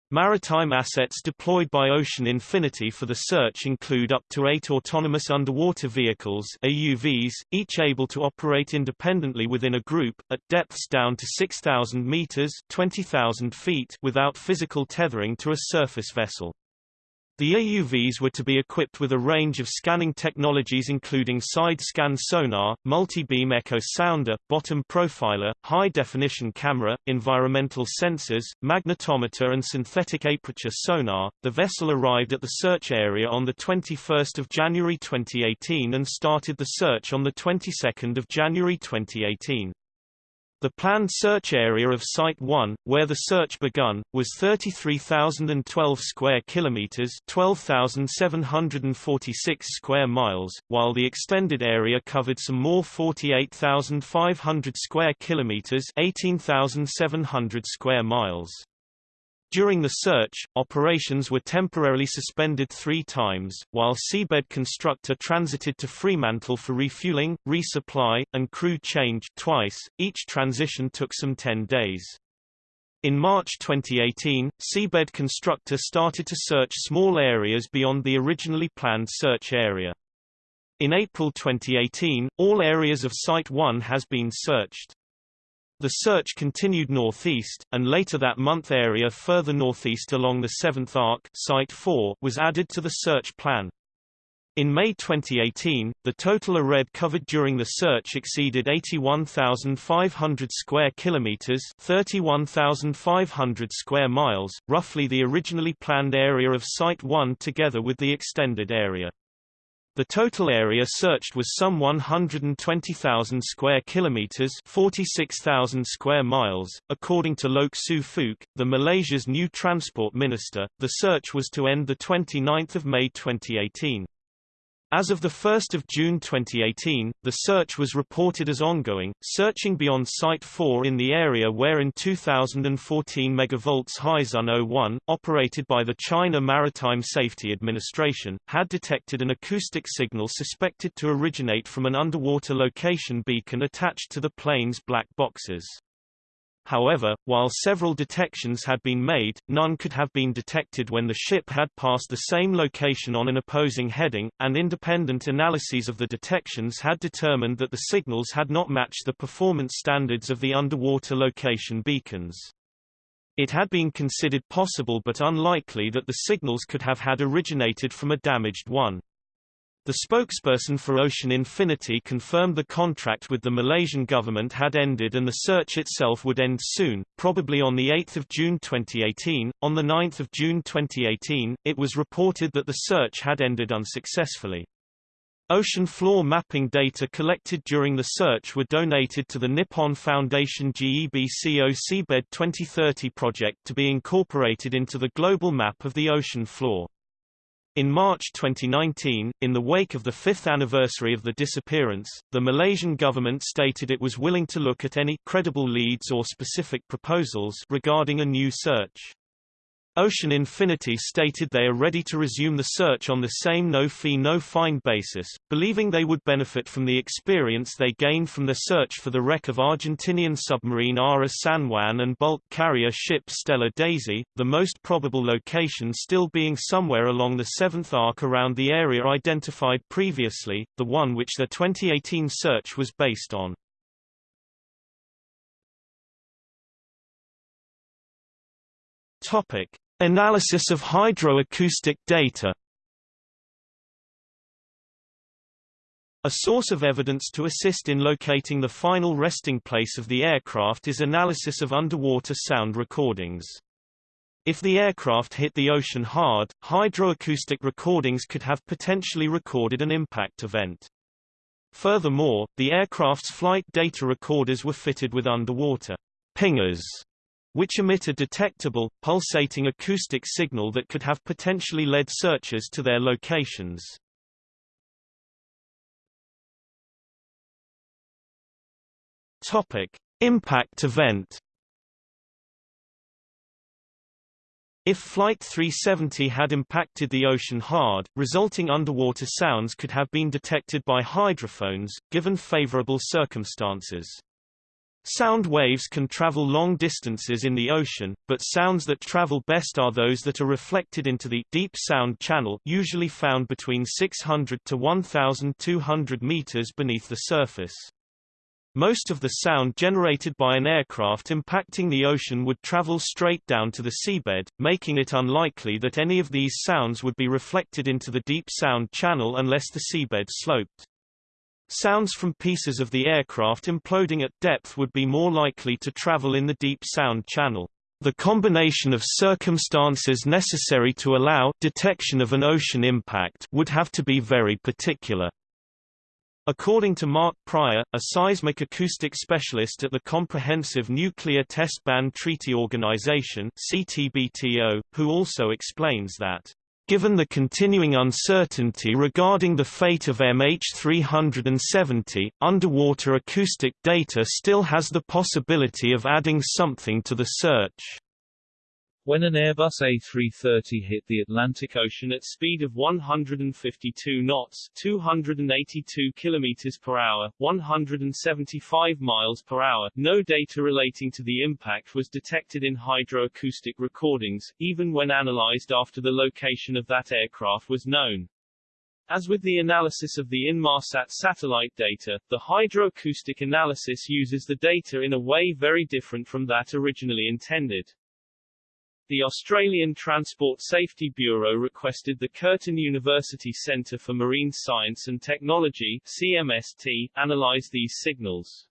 Maritime assets deployed by Ocean Infinity for the search include up to eight autonomous underwater vehicles AUVs, each able to operate independently within a group, at depths down to 6,000 meters 20,000 feet without physical tethering to a surface vessel. The AUVs were to be equipped with a range of scanning technologies including side-scan sonar, multi-beam echo sounder, bottom profiler, high-definition camera, environmental sensors, magnetometer and synthetic aperture sonar. The vessel arrived at the search area on the 21st of January 2018 and started the search on the 22nd of January 2018. The planned search area of Site 1, where the search begun, was 33,012 square kilometers, 12,746 square miles, while the extended area covered some more 48,500 square kilometers, 18,700 square miles. During the search, operations were temporarily suspended three times, while seabed constructor transited to Fremantle for refueling, resupply, and crew change twice, each transition took some 10 days. In March 2018, seabed constructor started to search small areas beyond the originally planned search area. In April 2018, all areas of Site 1 has been searched. The search continued northeast, and later that month area further northeast along the 7th Arc Site 4 was added to the search plan. In May 2018, the total ARED covered during the search exceeded 81,500 square kilometers, 31,500 square miles, roughly the originally planned area of Site 1 together with the extended area. The total area searched was some 120,000 square kilometers, 46,000 square miles. According to Loke Siew Fook, the Malaysia's new transport minister, the search was to end the 29th of May 2018. As of 1 June 2018, the search was reported as ongoing, searching beyond Site 4 in the area where in 2014 megavolts Haixun 01, operated by the China Maritime Safety Administration, had detected an acoustic signal suspected to originate from an underwater location beacon attached to the plane's black boxes. However, while several detections had been made, none could have been detected when the ship had passed the same location on an opposing heading, and independent analyses of the detections had determined that the signals had not matched the performance standards of the underwater location beacons. It had been considered possible but unlikely that the signals could have had originated from a damaged one. The spokesperson for Ocean Infinity confirmed the contract with the Malaysian government had ended and the search itself would end soon, probably on 8 June 2018. On 9 June 2018, it was reported that the search had ended unsuccessfully. Ocean floor mapping data collected during the search were donated to the Nippon Foundation GEBCO Seabed 2030 project to be incorporated into the global map of the ocean floor. In March 2019, in the wake of the fifth anniversary of the disappearance, the Malaysian government stated it was willing to look at any credible leads or specific proposals regarding a new search. Ocean Infinity stated they are ready to resume the search on the same no-fee no-fine basis, believing they would benefit from the experience they gained from the search for the wreck of Argentinian submarine Ara San Juan and bulk carrier ship Stella Daisy, the most probable location still being somewhere along the seventh arc around the area identified previously, the one which their 2018 search was based on. Topic. Analysis of hydroacoustic data A source of evidence to assist in locating the final resting place of the aircraft is analysis of underwater sound recordings. If the aircraft hit the ocean hard, hydroacoustic recordings could have potentially recorded an impact event. Furthermore, the aircraft's flight data recorders were fitted with underwater pingers which emit a detectable, pulsating acoustic signal that could have potentially led searchers to their locations. Topic: Impact event. If Flight 370 had impacted the ocean hard, resulting underwater sounds could have been detected by hydrophones, given favorable circumstances. Sound waves can travel long distances in the ocean, but sounds that travel best are those that are reflected into the deep sound channel usually found between 600 to 1,200 meters beneath the surface. Most of the sound generated by an aircraft impacting the ocean would travel straight down to the seabed, making it unlikely that any of these sounds would be reflected into the deep sound channel unless the seabed sloped. Sounds from pieces of the aircraft imploding at depth would be more likely to travel in the deep sound channel. The combination of circumstances necessary to allow detection of an ocean impact would have to be very particular. According to Mark Prior, a seismic acoustic specialist at the Comprehensive Nuclear Test Ban Treaty Organization (CTBTO), who also explains that Given the continuing uncertainty regarding the fate of MH370, underwater acoustic data still has the possibility of adding something to the search. When an Airbus A330 hit the Atlantic Ocean at speed of 152 knots 282 km per hour, 175 miles per hour, no data relating to the impact was detected in hydroacoustic recordings, even when analyzed after the location of that aircraft was known. As with the analysis of the Inmarsat satellite data, the hydroacoustic analysis uses the data in a way very different from that originally intended. The Australian Transport Safety Bureau requested the Curtin University Centre for Marine Science and Technology CMST, analyse these signals.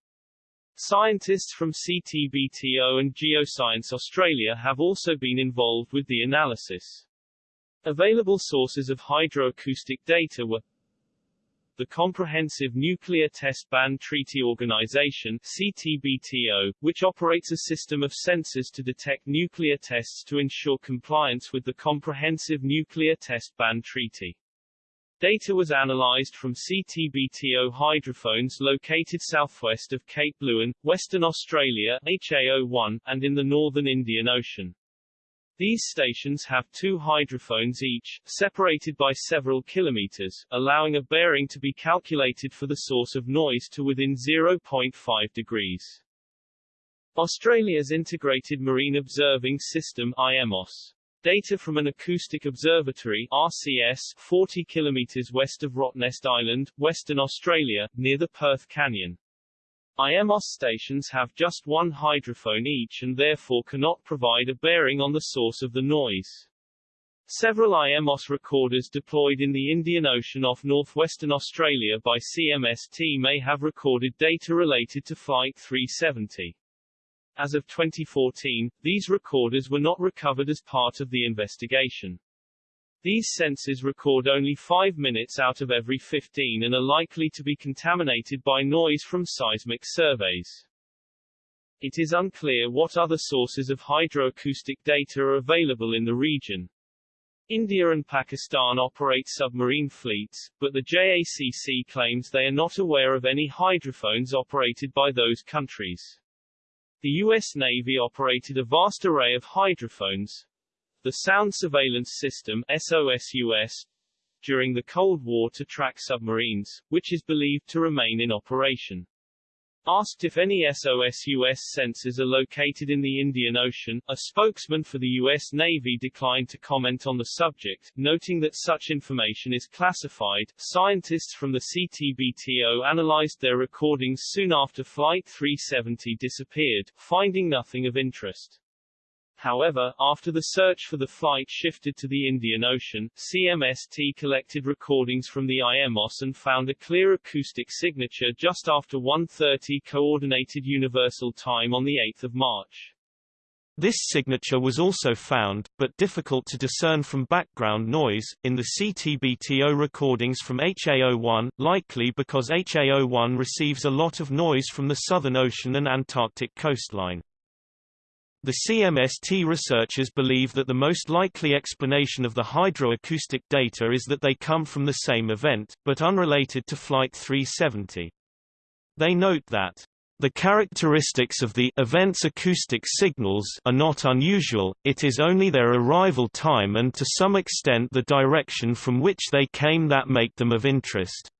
Scientists from CTBTO and Geoscience Australia have also been involved with the analysis. Available sources of hydroacoustic data were the Comprehensive Nuclear Test Ban Treaty Organization CTBTO, which operates a system of sensors to detect nuclear tests to ensure compliance with the Comprehensive Nuclear Test Ban Treaty. Data was analyzed from CTBTO hydrophones located southwest of Cape Leeuwin, Western Australia HA01, and in the northern Indian Ocean. These stations have two hydrophones each, separated by several kilometers, allowing a bearing to be calculated for the source of noise to within 0.5 degrees. Australia's Integrated Marine Observing System IMOS. Data from an acoustic observatory RCS 40 kilometers west of Rottnest Island, Western Australia, near the Perth Canyon. IMOS stations have just one hydrophone each and therefore cannot provide a bearing on the source of the noise. Several IMOS recorders deployed in the Indian Ocean off northwestern Australia by CMST may have recorded data related to Flight 370. As of 2014, these recorders were not recovered as part of the investigation. These sensors record only 5 minutes out of every 15 and are likely to be contaminated by noise from seismic surveys. It is unclear what other sources of hydroacoustic data are available in the region. India and Pakistan operate submarine fleets, but the JACC claims they are not aware of any hydrophones operated by those countries. The U.S. Navy operated a vast array of hydrophones, the Sound Surveillance System SOSUS, during the Cold War to track submarines, which is believed to remain in operation. Asked if any SOSUS sensors are located in the Indian Ocean, a spokesman for the U.S. Navy declined to comment on the subject, noting that such information is classified. Scientists from the CTBTO analyzed their recordings soon after Flight 370 disappeared, finding nothing of interest. However, after the search for the flight shifted to the Indian Ocean, CMST collected recordings from the IMOS and found a clear acoustic signature just after 1.30 Coordinated Universal Time on 8 March. This signature was also found, but difficult to discern from background noise, in the CTBTO recordings from HA01, likely because HA01 receives a lot of noise from the Southern Ocean and Antarctic coastline. The CMST researchers believe that the most likely explanation of the hydroacoustic data is that they come from the same event, but unrelated to Flight 370. They note that the characteristics of the event's acoustic signals are not unusual, it is only their arrival time and to some extent the direction from which they came that make them of interest.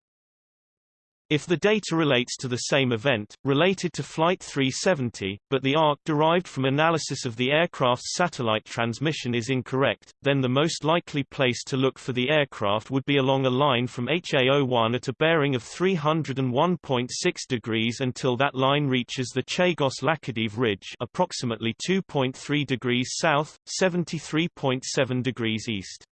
If the data relates to the same event, related to Flight 370, but the arc derived from analysis of the aircraft's satellite transmission is incorrect, then the most likely place to look for the aircraft would be along a line from HA01 at a bearing of 301.6 degrees until that line reaches the Chagos-Laccadive Ridge approximately 2.3 degrees south, 73.7 degrees east.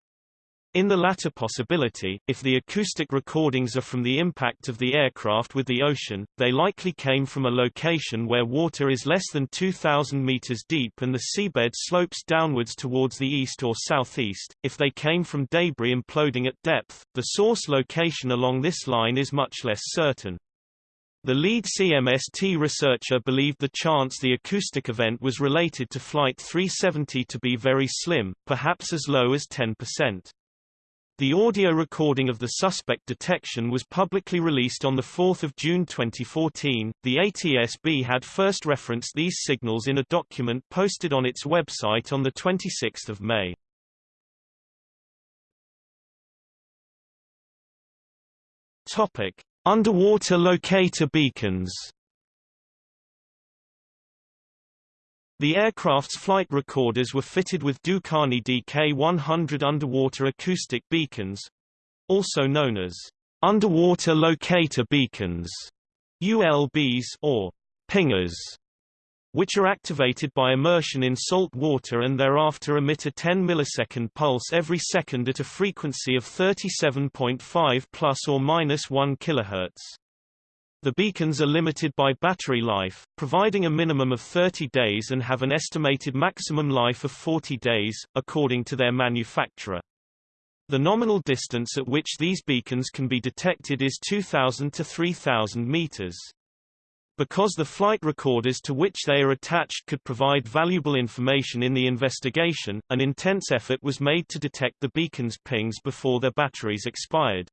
In the latter possibility, if the acoustic recordings are from the impact of the aircraft with the ocean, they likely came from a location where water is less than 2,000 meters deep and the seabed slopes downwards towards the east or southeast. If they came from debris imploding at depth, the source location along this line is much less certain. The lead CMST researcher believed the chance the acoustic event was related to Flight 370 to be very slim, perhaps as low as 10%. The audio recording of the suspect detection was publicly released on 4 June 2014. The ATSB had first referenced these signals in a document posted on its website on 26 May. Topic: Underwater locator beacons. The aircraft's flight recorders were fitted with Dukane DK-100 underwater acoustic beacons, also known as underwater locator beacons, ULBs or pingers, which are activated by immersion in salt water and thereafter emit a 10 millisecond pulse every second at a frequency of 37.5 plus or minus 1 kHz. The beacons are limited by battery life, providing a minimum of 30 days and have an estimated maximum life of 40 days, according to their manufacturer. The nominal distance at which these beacons can be detected is 2,000 to 3,000 meters. Because the flight recorders to which they are attached could provide valuable information in the investigation, an intense effort was made to detect the beacon's pings before their batteries expired.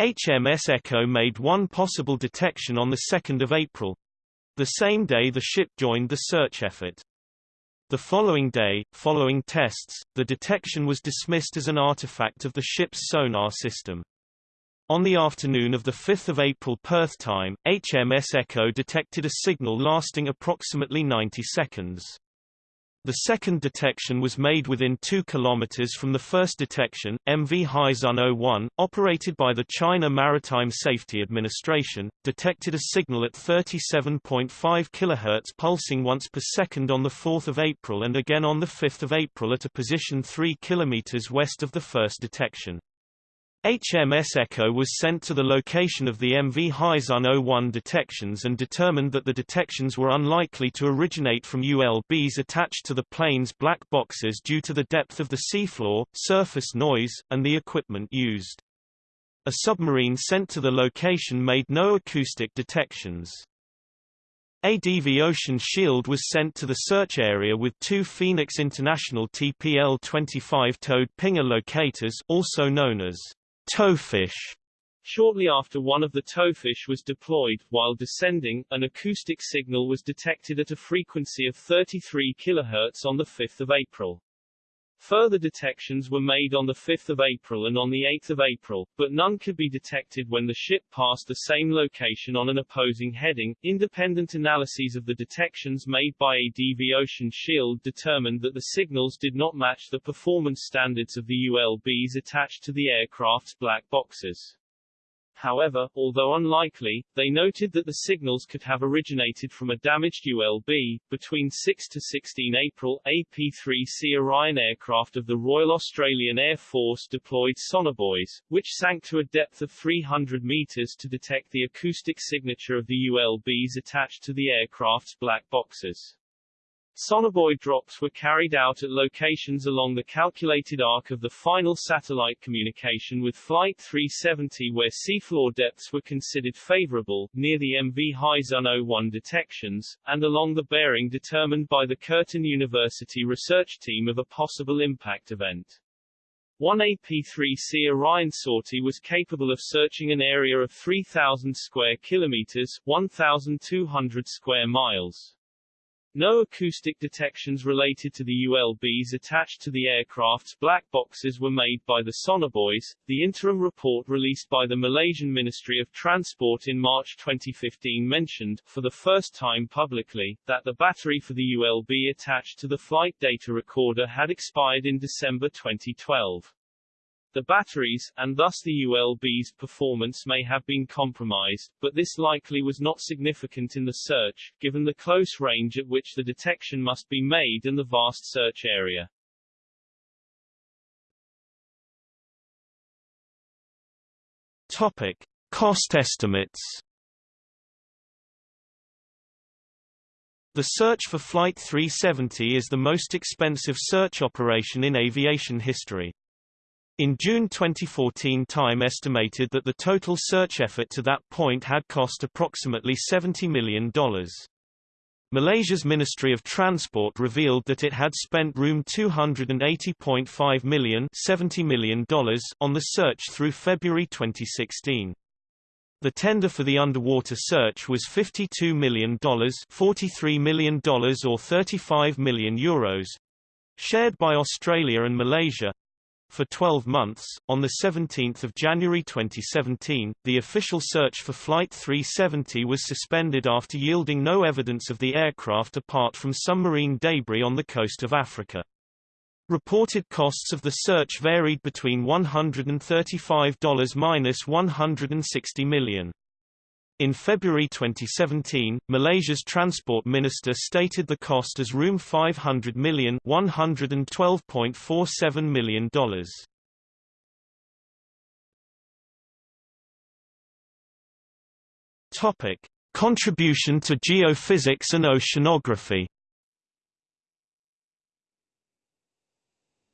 HMS Echo made one possible detection on 2 April. The same day the ship joined the search effort. The following day, following tests, the detection was dismissed as an artifact of the ship's sonar system. On the afternoon of 5 April Perth time, HMS Echo detected a signal lasting approximately 90 seconds. The second detection was made within 2 km from the first detection. MV Haixun 01, operated by the China Maritime Safety Administration, detected a signal at 37.5 kHz pulsing once per second on 4 April and again on 5 April at a position 3 km west of the first detection. HMS Echo was sent to the location of the MV Haixun 01 detections and determined that the detections were unlikely to originate from ULBs attached to the plane's black boxes due to the depth of the seafloor, surface noise, and the equipment used. A submarine sent to the location made no acoustic detections. ADV Ocean Shield was sent to the search area with two Phoenix International TPL-25 towed pinger locators also known as towfish. Shortly after one of the towfish was deployed, while descending, an acoustic signal was detected at a frequency of 33 kHz on 5 April. Further detections were made on 5 April and on 8 April, but none could be detected when the ship passed the same location on an opposing heading. Independent analyses of the detections made by ADV Ocean Shield determined that the signals did not match the performance standards of the ULBs attached to the aircraft's black boxes. However, although unlikely, they noted that the signals could have originated from a damaged ULB. Between 6 to 16 April, AP-3C Orion aircraft of the Royal Australian Air Force deployed sonobuoys, which sank to a depth of 300 meters to detect the acoustic signature of the ULBs attached to the aircraft's black boxes. Sonobuoy drops were carried out at locations along the calculated arc of the final satellite communication with Flight 370 where seafloor depths were considered favorable, near the MV Haixun 01 detections, and along the bearing determined by the Curtin University research team of a possible impact event. One AP-3C Orion sortie was capable of searching an area of 3,000 square kilometers 1,200 square miles. No acoustic detections related to the ULBs attached to the aircraft's black boxes were made by the sonobuoys. The interim report released by the Malaysian Ministry of Transport in March 2015 mentioned, for the first time publicly, that the battery for the ULB attached to the flight data recorder had expired in December 2012. The batteries, and thus the ULB's performance may have been compromised, but this likely was not significant in the search, given the close range at which the detection must be made and the vast search area. Topic. Cost estimates The search for Flight 370 is the most expensive search operation in aviation history. In June 2014 Time estimated that the total search effort to that point had cost approximately $70 million. Malaysia's Ministry of Transport revealed that it had spent room $280.5 million, $70 million on the search through February 2016. The tender for the underwater search was $52 million $43 million or 35 million euros, shared by Australia and Malaysia, for 12 months. On 17 January 2017, the official search for Flight 370 was suspended after yielding no evidence of the aircraft apart from submarine debris on the coast of Africa. Reported costs of the search varied between $135–160 million. In February 2017, Malaysia's Transport Minister stated the cost as room 500 million $112.47 million. Topic: Contribution to geophysics and oceanography.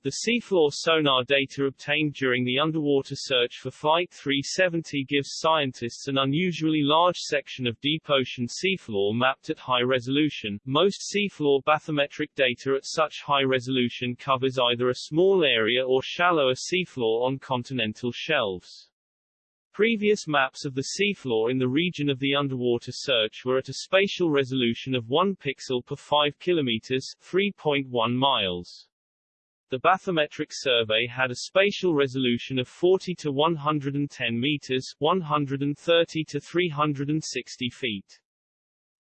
The seafloor sonar data obtained during the underwater search for Flight 370 gives scientists an unusually large section of deep ocean seafloor mapped at high resolution. Most seafloor bathymetric data at such high resolution covers either a small area or shallower seafloor on continental shelves. Previous maps of the seafloor in the region of the underwater search were at a spatial resolution of 1 pixel per 5 kilometers 3.1 miles. The bathymetric survey had a spatial resolution of 40 to 110 meters, 130 to 360 feet.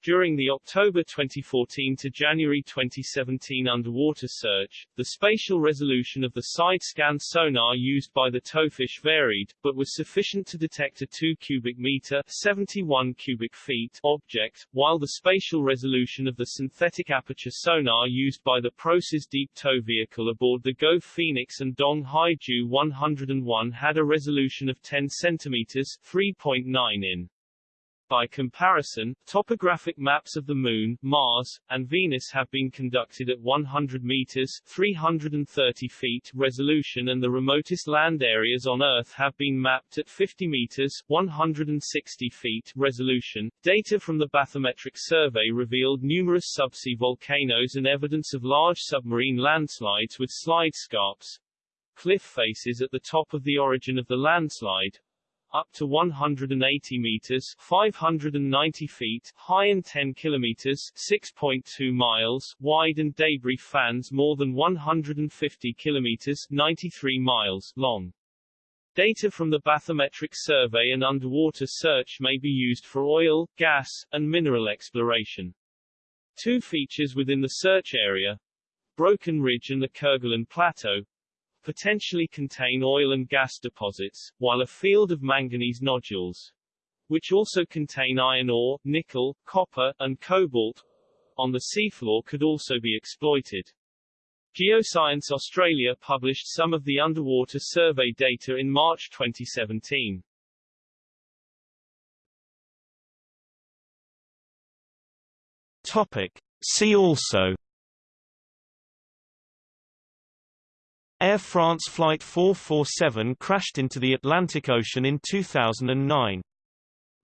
During the October 2014 to January 2017 underwater search, the spatial resolution of the side-scan sonar used by the towfish varied, but was sufficient to detect a 2 cubic meter 71 cubic feet object, while the spatial resolution of the synthetic aperture sonar used by the ProSAS deep tow vehicle aboard the Go Phoenix and Dong Hai Jiu 101 had a resolution of 10 centimeters 3.9 in. By comparison, topographic maps of the Moon, Mars, and Venus have been conducted at 100 meters 330 feet resolution and the remotest land areas on Earth have been mapped at 50 meters 160 feet resolution. Data from the bathymetric survey revealed numerous subsea volcanoes and evidence of large submarine landslides with slide scarps, cliff faces at the top of the origin of the landslide, up to 180 meters 590 feet high and 10 kilometers 6.2 miles wide and debris fans more than 150 kilometers 93 miles long. Data from the bathymetric survey and underwater search may be used for oil, gas, and mineral exploration. Two features within the search area, Broken Ridge and the Kerguelen Plateau, potentially contain oil and gas deposits, while a field of manganese nodules, which also contain iron ore, nickel, copper, and cobalt, on the seafloor could also be exploited. Geoscience Australia published some of the underwater survey data in March 2017. Topic. See also Air France Flight 447 crashed into the Atlantic Ocean in 2009.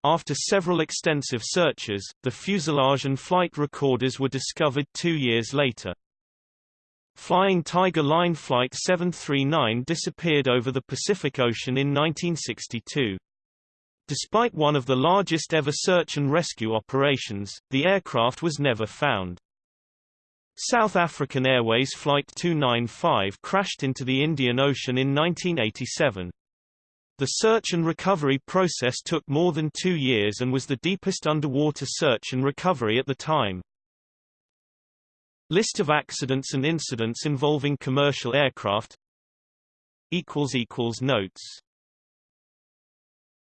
After several extensive searches, the fuselage and flight recorders were discovered two years later. Flying Tiger Line Flight 739 disappeared over the Pacific Ocean in 1962. Despite one of the largest ever search and rescue operations, the aircraft was never found. South African Airways Flight 295 crashed into the Indian Ocean in 1987. The search and recovery process took more than two years and was the deepest underwater search and recovery at the time. List of accidents and incidents involving commercial aircraft Notes